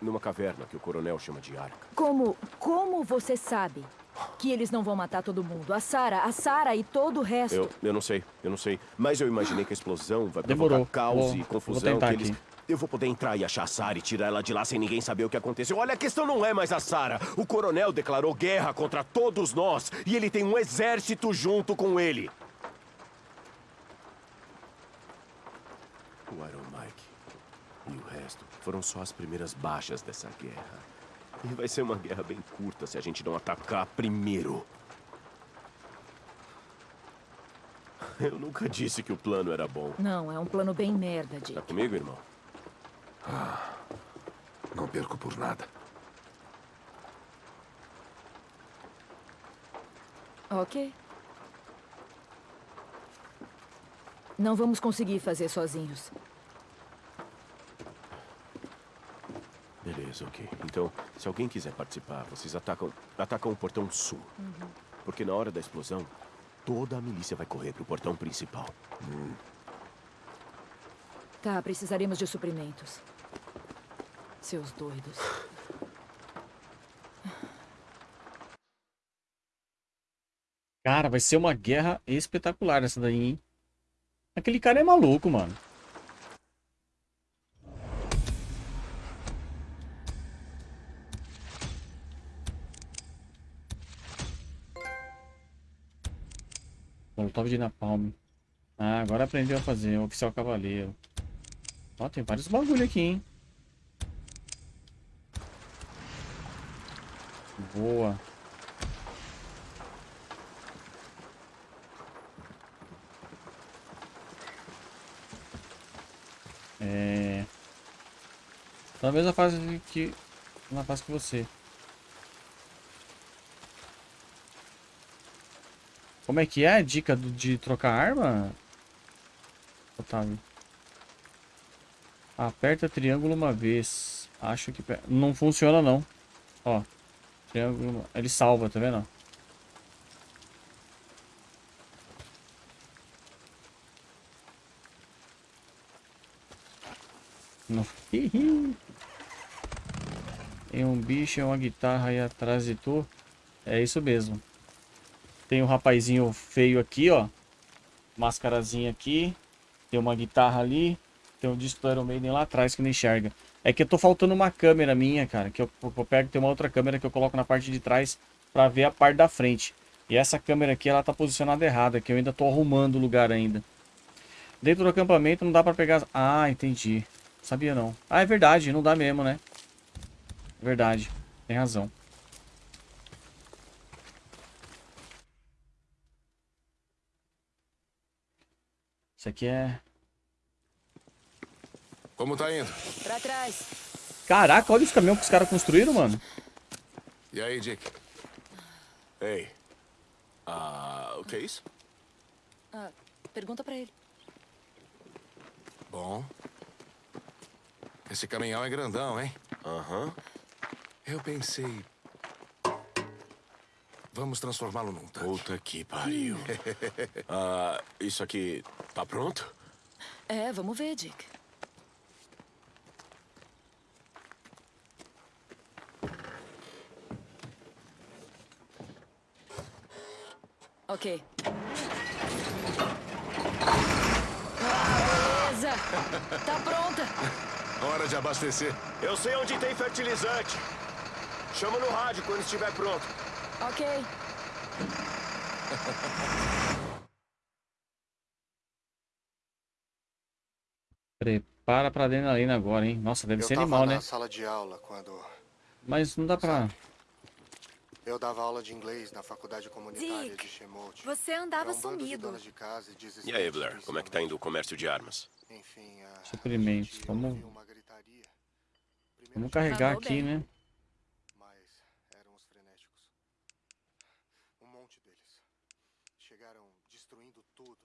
[SPEAKER 3] numa caverna que o coronel chama de arca.
[SPEAKER 19] Como, como você sabe que eles não vão matar todo mundo? A Sara, a Sara e todo o resto.
[SPEAKER 3] Eu, eu não sei, eu não sei. Mas eu imaginei que a explosão vai
[SPEAKER 1] Demorou.
[SPEAKER 3] provocar caos
[SPEAKER 1] Vou-
[SPEAKER 3] e
[SPEAKER 1] vou
[SPEAKER 3] confusão.
[SPEAKER 1] tentar
[SPEAKER 3] que eles...
[SPEAKER 1] aqui.
[SPEAKER 3] Eu vou poder entrar e achar a Sarah e tirar ela de lá sem ninguém saber o que aconteceu. Olha, a questão não é mais a Sarah. O coronel declarou guerra contra todos nós e ele tem um exército junto com ele. O Iron Mike e o resto foram só as primeiras baixas dessa guerra. E vai ser uma guerra bem curta se a gente não atacar primeiro. Eu nunca disse que o plano era bom.
[SPEAKER 19] Não, é um plano bem merda, Dick.
[SPEAKER 3] Tá comigo, irmão?
[SPEAKER 13] Não perco por nada.
[SPEAKER 19] Ok. Não vamos conseguir fazer sozinhos.
[SPEAKER 3] Beleza, ok. Então, se alguém quiser participar, vocês atacam, atacam o portão sul. Porque na hora da explosão, toda a milícia vai correr pro portão principal.
[SPEAKER 19] Tá, precisaremos de suprimentos. Seus doidos.
[SPEAKER 1] Cara, vai ser uma guerra espetacular essa daí, hein? Aquele cara é maluco, mano. De Napalm. Ah, agora aprendeu a fazer. Oficial Cavaleiro. Ó, tem vários bagulho aqui, hein? Boa. É... Na mesma fase que... Na fase que você. Como é que é a dica do- de trocar arma? Otávio. Aperta triângulo uma vez. Acho que... Não funciona não. Ó. Triângulo... Ele salva, tá vendo? Não. Tem um bicho e uma guitarra aí atrás de tu. É isso mesmo. Tem um rapazinho feio aqui, ó. Mascarazinha aqui. Tem uma guitarra ali. Tem um disco Iron Maiden lá atrás que não enxerga. É que eu tô faltando uma câmera minha, cara. Que eu, eu pego, tem uma outra câmera que eu coloco na parte de trás pra ver a parte da frente. E essa câmera aqui, ela tá posicionada errada, que eu ainda tô arrumando o lugar ainda. Dentro do acampamento não dá pra pegar... Ah, entendi. Sabia não. Ah, é verdade, não dá mesmo, né? Verdade, tem razão. Isso aqui é...
[SPEAKER 13] Como tá indo?
[SPEAKER 19] Pra trás.
[SPEAKER 1] Caraca, olha os caminhões que os caras construíram, mano.
[SPEAKER 13] E aí, Dick?
[SPEAKER 3] Ei. Ah, o que é isso?
[SPEAKER 19] Ah, pergunta pra ele.
[SPEAKER 13] Bom. Esse caminhão é grandão, hein?
[SPEAKER 3] Aham.
[SPEAKER 13] Eu pensei. Vamos transformá-lo num tanque.
[SPEAKER 3] Puta que pariu. ah, isso aqui Tá pronto?
[SPEAKER 19] É, vamos ver, Dick. Ok. Beleza! Tá pronta!
[SPEAKER 3] Hora de abastecer.
[SPEAKER 14] Eu sei onde tem fertilizante. Chama no rádio quando estiver pronto.
[SPEAKER 19] Ok.
[SPEAKER 1] Prepara pra adrenalina agora, hein? Nossa, deve
[SPEAKER 20] eu
[SPEAKER 1] ser
[SPEAKER 20] tava
[SPEAKER 1] animal,
[SPEAKER 20] na
[SPEAKER 1] né?
[SPEAKER 20] sala de aula quando
[SPEAKER 1] Mas não dá pra...
[SPEAKER 20] eu dava aula de inglês na faculdade comunitária
[SPEAKER 19] Dick,
[SPEAKER 20] de Chemote.
[SPEAKER 19] Você andava
[SPEAKER 20] um de
[SPEAKER 19] sumido.
[SPEAKER 20] de casa e
[SPEAKER 3] E aí, Blair, como é que tá indo o comércio de armas?
[SPEAKER 20] Enfim, a
[SPEAKER 1] Suprimentos. Vamos... Vamos carregar aqui,
[SPEAKER 20] bem.
[SPEAKER 1] né?
[SPEAKER 20] Mas eram os frenéticos. Um monte deles. Chegaram destruindo tudo.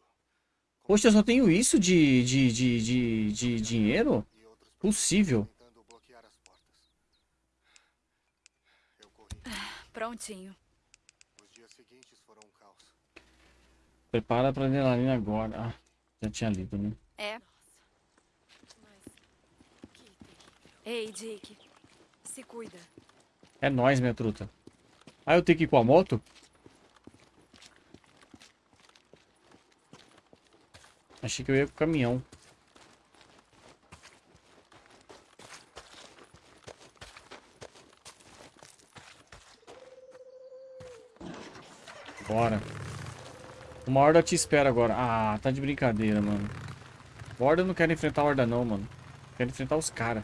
[SPEAKER 1] Poxa, eu só tenho isso de, de, de, de, de dinheiro? Possível.
[SPEAKER 19] Prontinho.
[SPEAKER 20] Os dias seguintes foram um caos.
[SPEAKER 1] Prepara pra adrenalina agora. Ah, já tinha lido, né?
[SPEAKER 19] É. Ei, Dick. Se cuida.
[SPEAKER 1] É nóis, minha truta. Ah, eu tenho que ir com a moto? Achei que eu ia com o caminhão. Bora. Uma horda te espera agora. Ah, tá de brincadeira, mano. Horda eu não quero enfrentar a horda não, mano. Quero enfrentar os caras.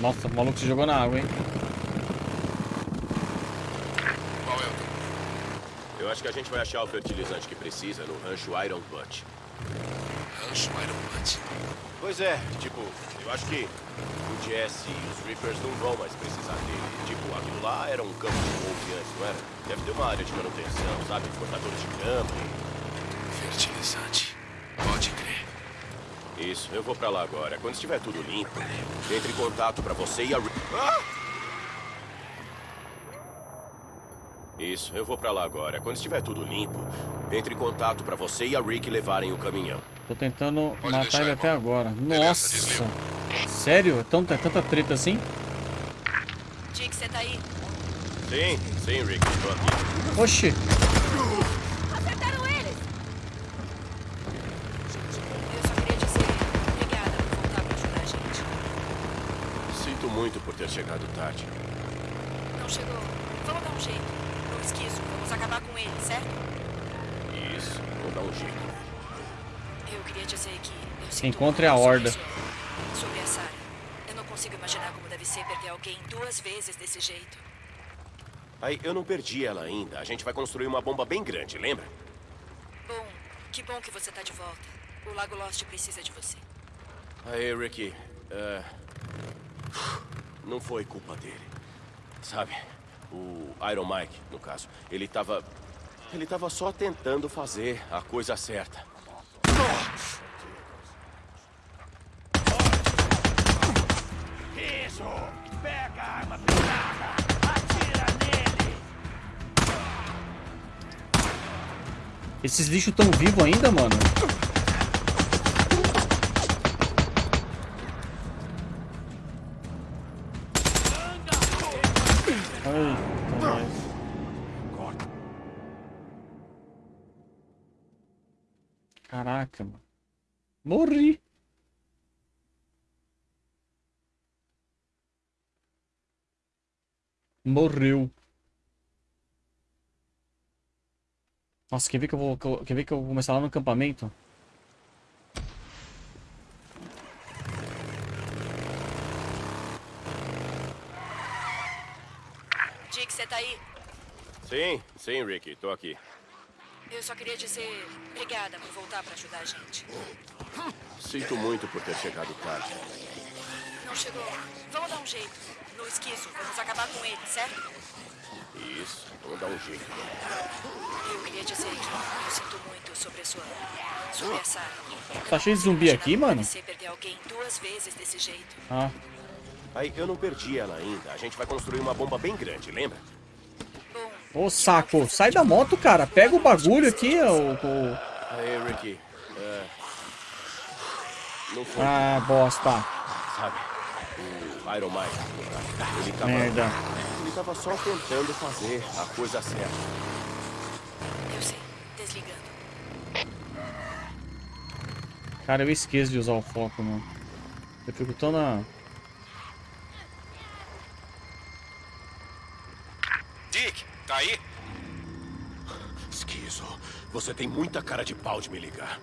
[SPEAKER 1] Nossa, o maluco se jogou na água, hein?
[SPEAKER 3] Qual é o Eu acho que a gente vai achar o fertilizante que precisa no rancho Iron Butt. Rancho Iron Butt? Pois é, tipo, eu acho que o Jesse e os Reapers não vão mais precisar dele. Tipo, aquilo lá era um campo de golfe antes, não era? Deve ter uma área de manutenção, sabe? Cortadores de grama e... Fertilizante. Pode crer. Isso, eu vou pra lá agora. Quando estiver tudo limpo, entre em contato pra você e a... Ah! Isso, eu vou pra lá agora. Quando estiver tudo limpo, entre em contato pra você e a Rick levarem o caminhão.
[SPEAKER 1] Tô tentando matar ele até agora. Nossa! Sério? É, tão, é tanta treta assim?
[SPEAKER 19] Dick, você tá aí?
[SPEAKER 3] Sim, sim, Rick, estou aqui.
[SPEAKER 1] Oxi!
[SPEAKER 19] Acertaram eles! Eu só queria dizer obrigada por voltar pra ajudar a gente.
[SPEAKER 3] Sinto muito por ter chegado tarde.
[SPEAKER 19] Não chegou. Vamos dar um jeito. No esquizo, vamos acabar com ele, certo?
[SPEAKER 3] Isso, vou dar um jeito.
[SPEAKER 19] Eu queria dizer que eu
[SPEAKER 1] Encontre a horda
[SPEAKER 19] a- Sobre a Sarah. Eu não consigo imaginar como deve ser perder alguém duas vezes desse jeito.
[SPEAKER 3] Aí, eu não perdi ela ainda. A gente vai construir uma bomba bem grande, lembra?
[SPEAKER 19] Bom, que bom que você tá de volta. O Lago Lost precisa de você.
[SPEAKER 3] Aí, Ricky, é, não foi culpa dele. Sabe, o Iron Mike, no caso, ele tava... Ele tava só tentando fazer a coisa certa.
[SPEAKER 1] Esses lixos tão vivos ainda, mano? Caraca, mano. Morri. Morreu. Nossa, quer ver que eu vou, quer ver que eu vou começar lá no acampamento?
[SPEAKER 19] Dick, você tá aí?
[SPEAKER 3] Sim, sim, Ricky, tô aqui.
[SPEAKER 19] Eu só queria dizer obrigada por voltar pra ajudar a gente.
[SPEAKER 3] Sinto muito por ter chegado tarde.
[SPEAKER 19] Não não chegou. Vamos dar um jeito. No esquizo, vamos acabar com ele, certo?
[SPEAKER 3] Isso, vamos dar um jeito.
[SPEAKER 19] Eu queria dizer que eu sinto muito sobre a sua... Sobre essa...
[SPEAKER 1] Tá cheio de zumbi aqui, mano?
[SPEAKER 19] Você perder alguém duas vezes desse jeito.
[SPEAKER 1] Ah.
[SPEAKER 3] Aí, eu não perdi ela ainda. A gente vai construir uma bomba bem grande, lembra?
[SPEAKER 1] Ô, saco. Sai da moto, cara. Pega o bagulho aqui, ô... ô...
[SPEAKER 3] Aí, Ricky. É... Não.
[SPEAKER 1] Ah, bosta.
[SPEAKER 3] Sabe? Iron Mike. Ele tava...
[SPEAKER 1] Merda.
[SPEAKER 3] Ele tava só tentando fazer a coisa certa.
[SPEAKER 19] Eu sei. Desligando.
[SPEAKER 1] Cara, eu esqueço de usar o foco, mano. Eu fico tão na...
[SPEAKER 3] Dick, tá aí? Esquizo, você tem muita cara de pau de me ligar.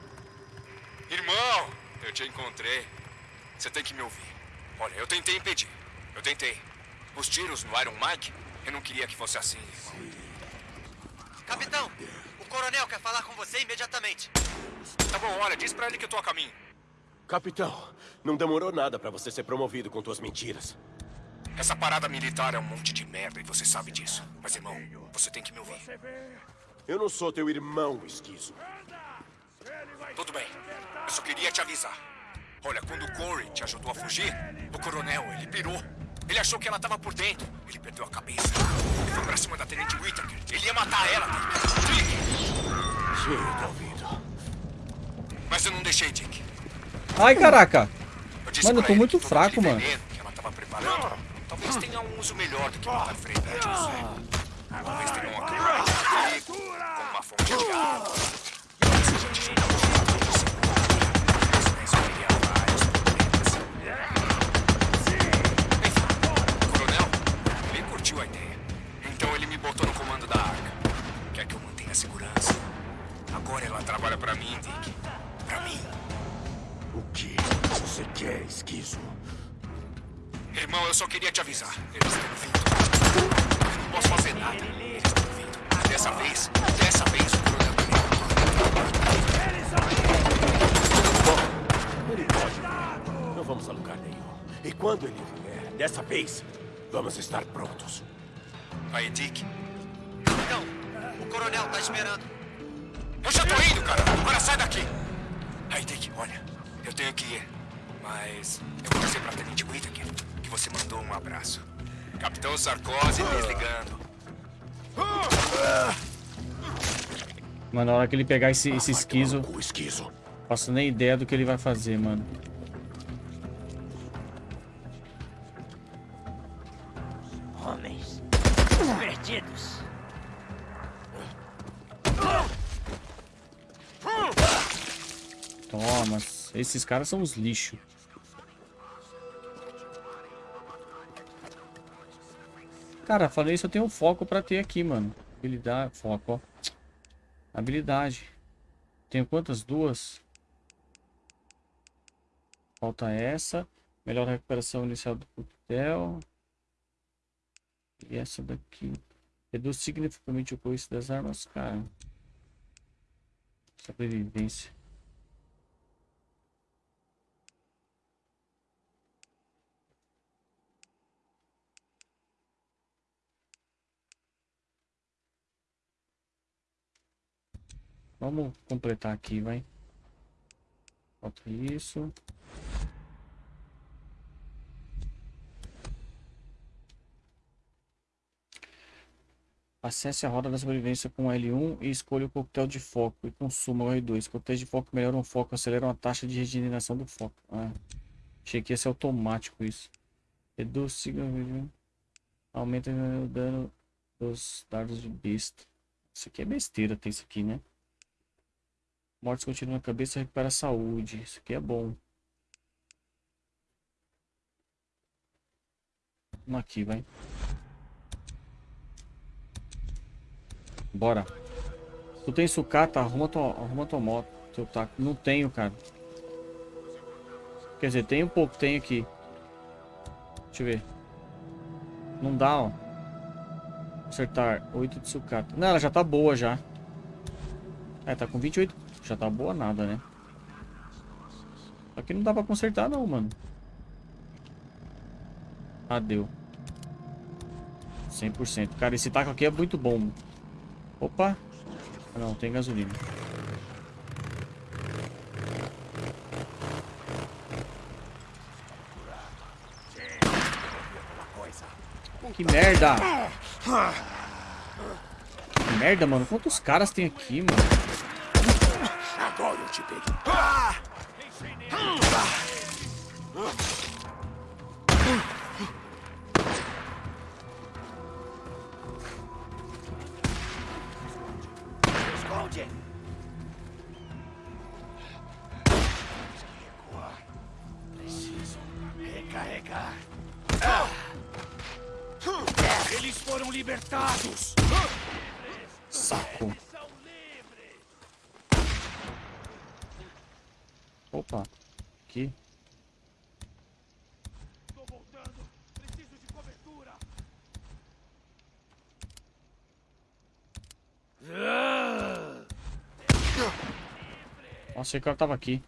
[SPEAKER 8] Irmão, eu te encontrei. Você tem que me ouvir. Olha, eu tentei impedir. Eu tentei. Os tiros no Iron Mike, eu não queria que fosse assim, irmão.
[SPEAKER 12] Capitão, o coronel quer falar com você imediatamente.
[SPEAKER 8] Tá bom, olha, diz pra ele que eu tô a caminho.
[SPEAKER 3] Capitão, não demorou nada pra você ser promovido com tuas mentiras.
[SPEAKER 8] Essa parada militar é um monte de merda e você sabe disso. Mas, irmão, você tem que me ouvir.
[SPEAKER 3] Eu não sou teu irmão, esquizo.
[SPEAKER 8] Tudo bem. Eu só queria te avisar. Olha, quando o Corey te ajudou a fugir, o coronel, ele pirou. Ele achou que ela tava por dentro. Ele perdeu a cabeça. Ele foi pra cima da Tenente Whittaker. Ele ia matar ela. Dick!
[SPEAKER 3] Sim, tô ouvindo.
[SPEAKER 8] Mas eu não deixei, Dick.
[SPEAKER 1] Ai, caraca.
[SPEAKER 8] Eu disse
[SPEAKER 1] Mano, eu tô muito fraco, mano.
[SPEAKER 8] que ela tava preparando, talvez tenha um uso melhor do que matar Frei Badges. Talvez tenha um perigo, como uma fonte de água. Botou no comando da arca. Quer que eu mantenha a segurança. Agora ela trabalha pra mim, Dick. Pra mim.
[SPEAKER 3] O que você quer, esquizo?
[SPEAKER 8] Irmão, eu só queria te avisar. Eles estão vindo. Eu não posso fazer nada. Eles estão vindo. Dessa vez, dessa vez, o coronel
[SPEAKER 3] Ele pode. Não vamos a lugar nenhum. E quando ele vier, dessa vez, vamos estar prontos.
[SPEAKER 8] Aí, Dick.
[SPEAKER 12] Capitão, o coronel tá esperando.
[SPEAKER 8] Eu já tô indo, cara. Agora sai daqui. Aí, Dick, olha. Eu tenho que ir. Mas eu vou dizer pra Tenente Whittaker que você mandou um abraço. Capitão Sarkozy desligando.
[SPEAKER 1] Mano, na hora que ele pegar esse, esse esquizo...
[SPEAKER 3] esquizo.
[SPEAKER 1] Faço nem ideia do que ele vai fazer, mano. Esses caras são os lixos. Cara, falei isso, eu tenho um foco pra ter aqui, mano. Habilidade, foco, ó. Habilidade. Tenho quantas? Duas? Falta essa. Melhor recuperação inicial do coquetel. E essa daqui. Reduz significativamente o coice das armas, cara. Sobrevivência. Vamos completar aqui, vai. Falta isso. Acesse a roda da sobrevivência com L1 e escolha o coquetel de foco e consuma o R2. Coquetéis de foco melhoram o foco, aceleram a taxa de regeneração do foco. Ah, achei que ia ser automático isso. Reduz significativamente. Aumenta o dano dos dardos de besta. Isso aqui é besteira, tem isso aqui, né? Mortes continuam na cabeça, recupera a saúde. Isso aqui é bom. Vamos aqui, vai. Bora. Tu tem sucata, arruma tua, arruma tua moto. Teu taco. Não tenho, cara. Quer dizer, tem um pouco, tem aqui. Deixa eu ver. Não dá, ó. Acertar. 8 de sucata. Não, ela já tá boa já. É, tá com 28. Já tá boa nada, né? Que não dá pra consertar não, mano. Ah, deu. 100%. Cara, esse taco aqui é muito bom. Opa. Ah, não, tem gasolina. Que merda! Que merda, mano. Quantos caras tem aqui, mano? Nossa, o cara tava aqui.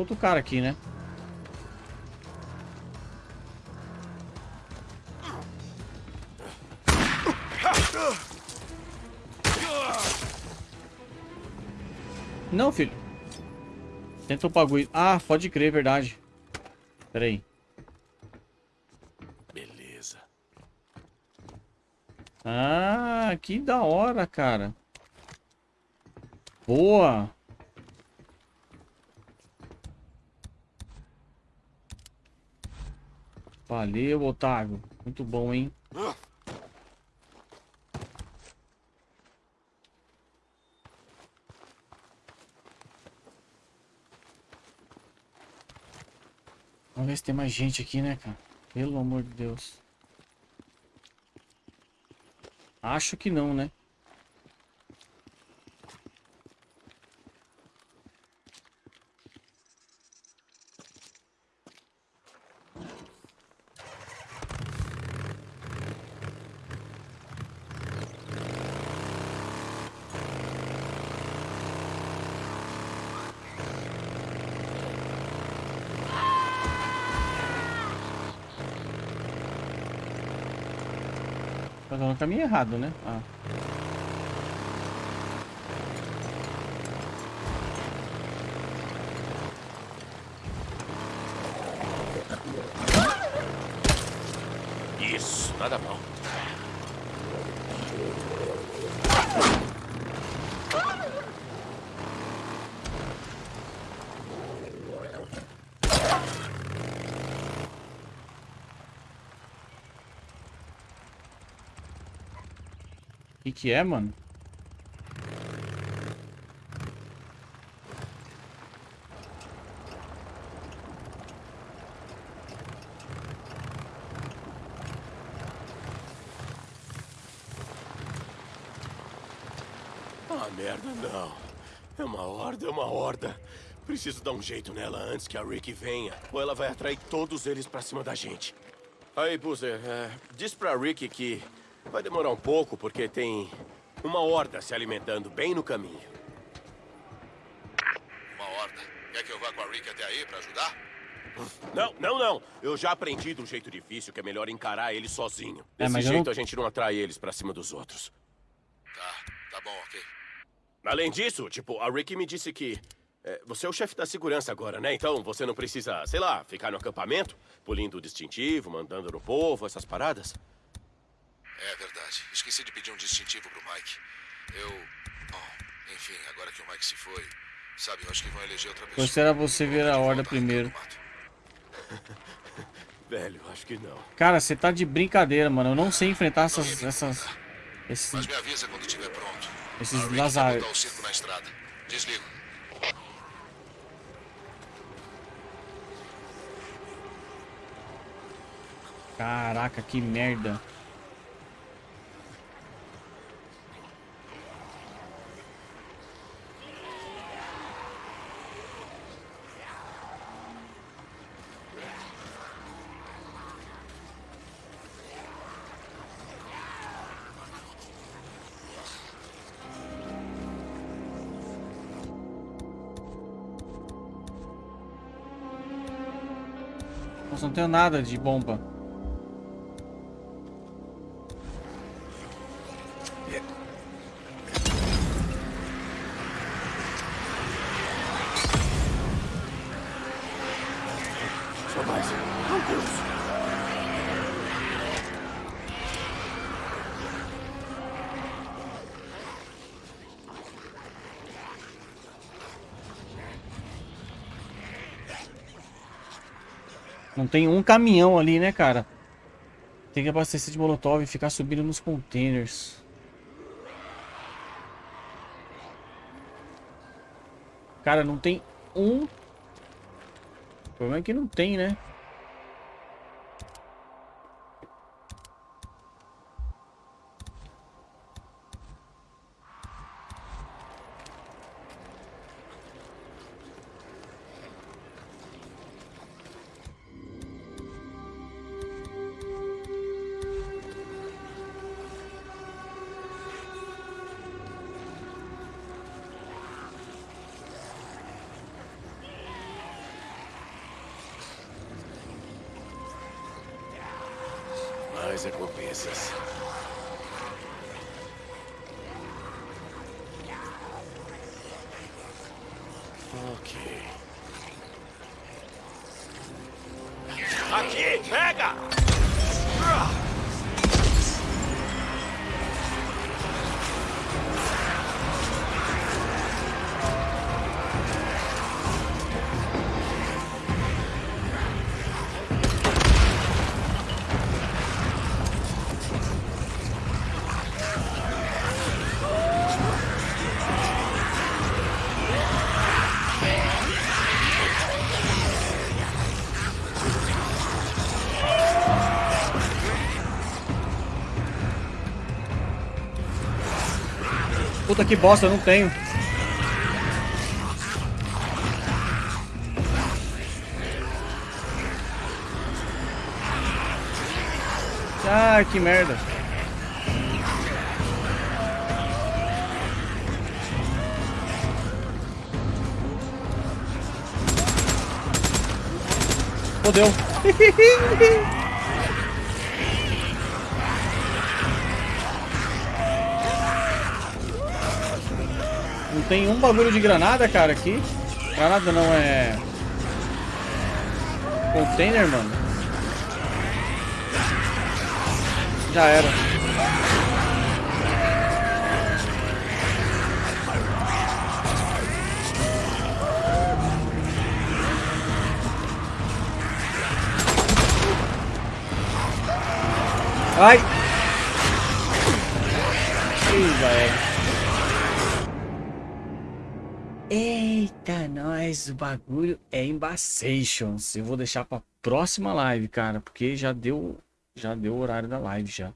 [SPEAKER 1] Outro cara aqui, né? Não, filho. Tenta o bagulho. Ah, pode crer, verdade. Pera aí.
[SPEAKER 3] Beleza.
[SPEAKER 1] Ah, que da hora, cara. Boa. Valeu, Otávio. Muito bom, hein? Vamos ver se tem mais gente aqui, né, cara? Pelo amor de Deus. Acho que não, né? Caminho errado, né? Ah.
[SPEAKER 3] Isso, nada mal.
[SPEAKER 1] O que que é, mano?
[SPEAKER 3] Ah, merda, não. É uma horda, é uma horda. Preciso dar um jeito nela antes que a Rick venha, ou ela vai atrair todos eles pra cima da gente. Aí, Boozer, é, diz pra Rick que vai demorar um pouco, porque tem uma horda se alimentando bem no caminho.
[SPEAKER 13] Uma horda. Quer que eu vá com a Rick até aí pra ajudar?
[SPEAKER 3] Não, não, não. Eu já aprendi de um jeito difícil que é melhor encarar eles sozinho.
[SPEAKER 1] É,
[SPEAKER 3] Desse jeito
[SPEAKER 1] não-
[SPEAKER 3] a gente não atrai eles pra cima dos outros.
[SPEAKER 13] Tá, tá bom, ok.
[SPEAKER 3] Além disso, tipo, a Ricky me disse que é, você é o chefe da segurança agora, né? Então você não precisa, sei lá, ficar no acampamento, polindo o distintivo, mandando no povo, essas paradas.
[SPEAKER 13] É verdade. Esqueci de pedir um distintivo pro Mike. Eu. Bom, enfim, agora que o Mike se foi, sabe, eu acho que vão eleger outra pessoa.
[SPEAKER 1] A você ver a horda primeiro.
[SPEAKER 3] Velho, acho que não.
[SPEAKER 1] Cara, você tá de brincadeira, mano. Eu não sei enfrentar essas... essas esses,
[SPEAKER 13] Mas me avisa quando estiver pronto.
[SPEAKER 1] esses lazares.
[SPEAKER 13] botar o circo na estrada. Desligo.
[SPEAKER 1] Caraca, que merda. Tenho nada de bomba.
[SPEAKER 3] Só mais.
[SPEAKER 1] Não tem um caminhão ali, né, cara? Tem que abastecer de molotov e ficar subindo nos containers. Cara, não tem um... O problema é que não tem, né? Puta que bosta, eu não tenho. Ah, que merda. Fodeu. Não tem um bagulho de granada, cara, aqui. Granada não é... Container, mano. Já era. Ai! Ih, velho. Eita, nós, o bagulho é embaçations. Eu vou deixar pra próxima live, cara, porque já deu, já deu o horário da live já.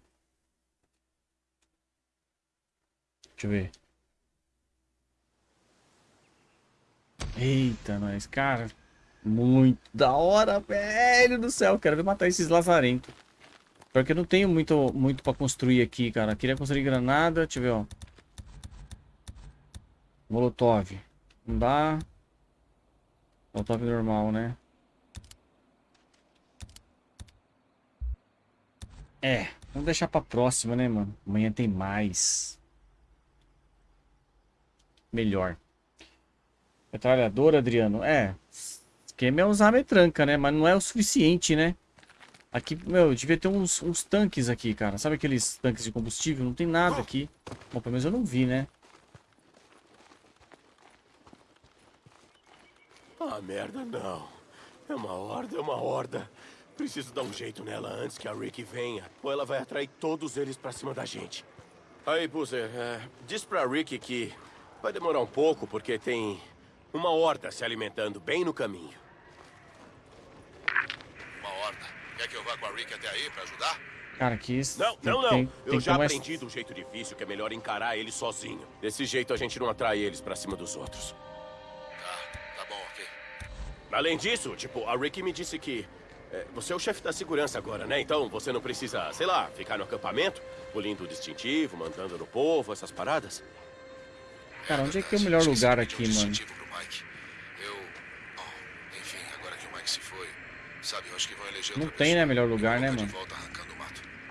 [SPEAKER 1] Deixa eu ver. Eita, nós, cara, muito da hora, velho do céu. Quero ver matar esses lazarentos. Porque eu não tenho muito, muito pra construir aqui, cara. Queria construir granada, deixa eu ver, ó. Molotov. Não dá. Molotov normal, né? É, vamos deixar pra próxima, né, mano? Amanhã tem mais. Melhor. Metralhadora, Adriano? É. Esquema é usar a metranca, né? Mas não é o suficiente, né? Aqui, meu, devia ter uns, uns tanques aqui, cara. Sabe aqueles tanques de combustível? Não tem nada aqui. Bom, pelo menos eu não vi, né?
[SPEAKER 3] Ah, merda, não. É uma horda, é uma horda. Preciso dar um jeito nela antes que a Rick venha, ou ela vai atrair todos eles pra cima da gente. Aí, Boozer, é, diz pra Rick que vai demorar um pouco, porque tem uma horda se alimentando bem no caminho.
[SPEAKER 13] Uma horda. Quer que eu vá com a Rick até aí pra ajudar?
[SPEAKER 1] Cara, que isso.
[SPEAKER 3] Não,
[SPEAKER 1] tem-
[SPEAKER 3] não, não.
[SPEAKER 1] tem- tem
[SPEAKER 3] eu
[SPEAKER 1] que
[SPEAKER 3] já
[SPEAKER 1] mais-
[SPEAKER 3] aprendi do jeito difícil que é melhor encarar eles sozinho. Desse jeito a gente não atrai eles pra cima dos outros. Além disso, tipo, a Ricky me disse que é, você é o chefe da segurança agora, né? Então você não precisa, sei lá, ficar no acampamento, polindo o distintivo, mandando no povo, essas paradas.
[SPEAKER 1] Cara, onde é que é o melhor lugar aqui, mano?
[SPEAKER 13] Eu. Bom, enfim, agora que o Mike se foi, sabe, eu acho que vão eleger
[SPEAKER 1] Não tem, né, melhor lugar, né, mano?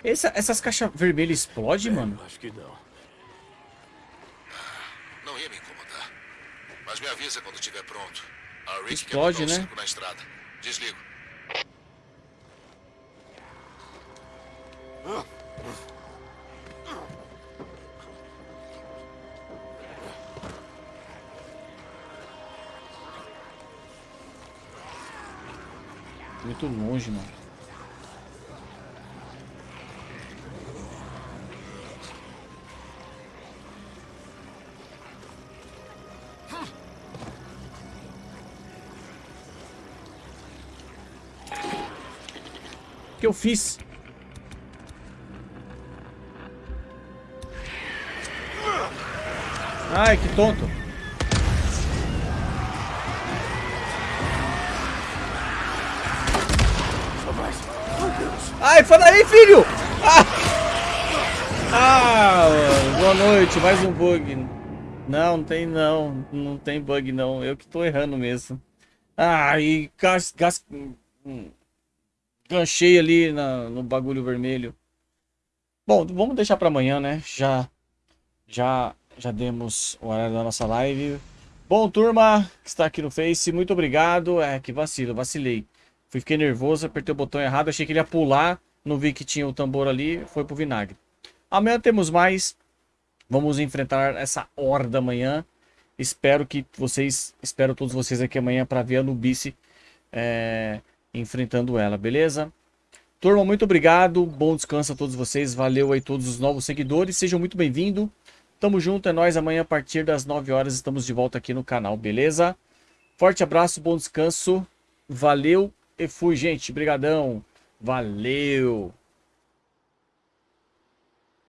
[SPEAKER 1] Essa- essas caixas vermelhas explodem, mano?
[SPEAKER 3] Acho que não.
[SPEAKER 13] Não ia me incomodar. Mas me avisa quando estiver pronto.
[SPEAKER 1] Explode, né?
[SPEAKER 13] na estrada. Desligo.
[SPEAKER 1] Muito longe, mano. Que eu fiz? Ai, que tonto. Ai, fala aí, filho! Ah! Ah, boa noite, mais um bug. Não, não tem não, não tem bug não, eu que tô errando mesmo. E gas, gas, hum, ganchei ali na, no bagulho vermelho. Bom, vamos deixar pra amanhã, né? Já, já, já demos o horário da nossa live. Bom, turma que está aqui no Face, muito obrigado. É, que vacilo, vacilei. Fiquei nervoso, apertei o botão errado, achei que ele ia pular, não vi que tinha o tambor ali, foi pro vinagre. Amanhã temos mais. Vamos enfrentar essa horda amanhã. Espero que vocês, espero todos vocês aqui amanhã para ver a Nubice é, enfrentando ela, beleza? Turma, muito obrigado. Bom descanso a todos vocês. Valeu aí todos os novos seguidores. Sejam muito bem-vindos. Tamo junto, é nóis. Amanhã a partir das 9 horas estamos de volta aqui no canal, beleza? Forte abraço, bom descanso. Valeu e fui, gente. Brigadão. Valeu.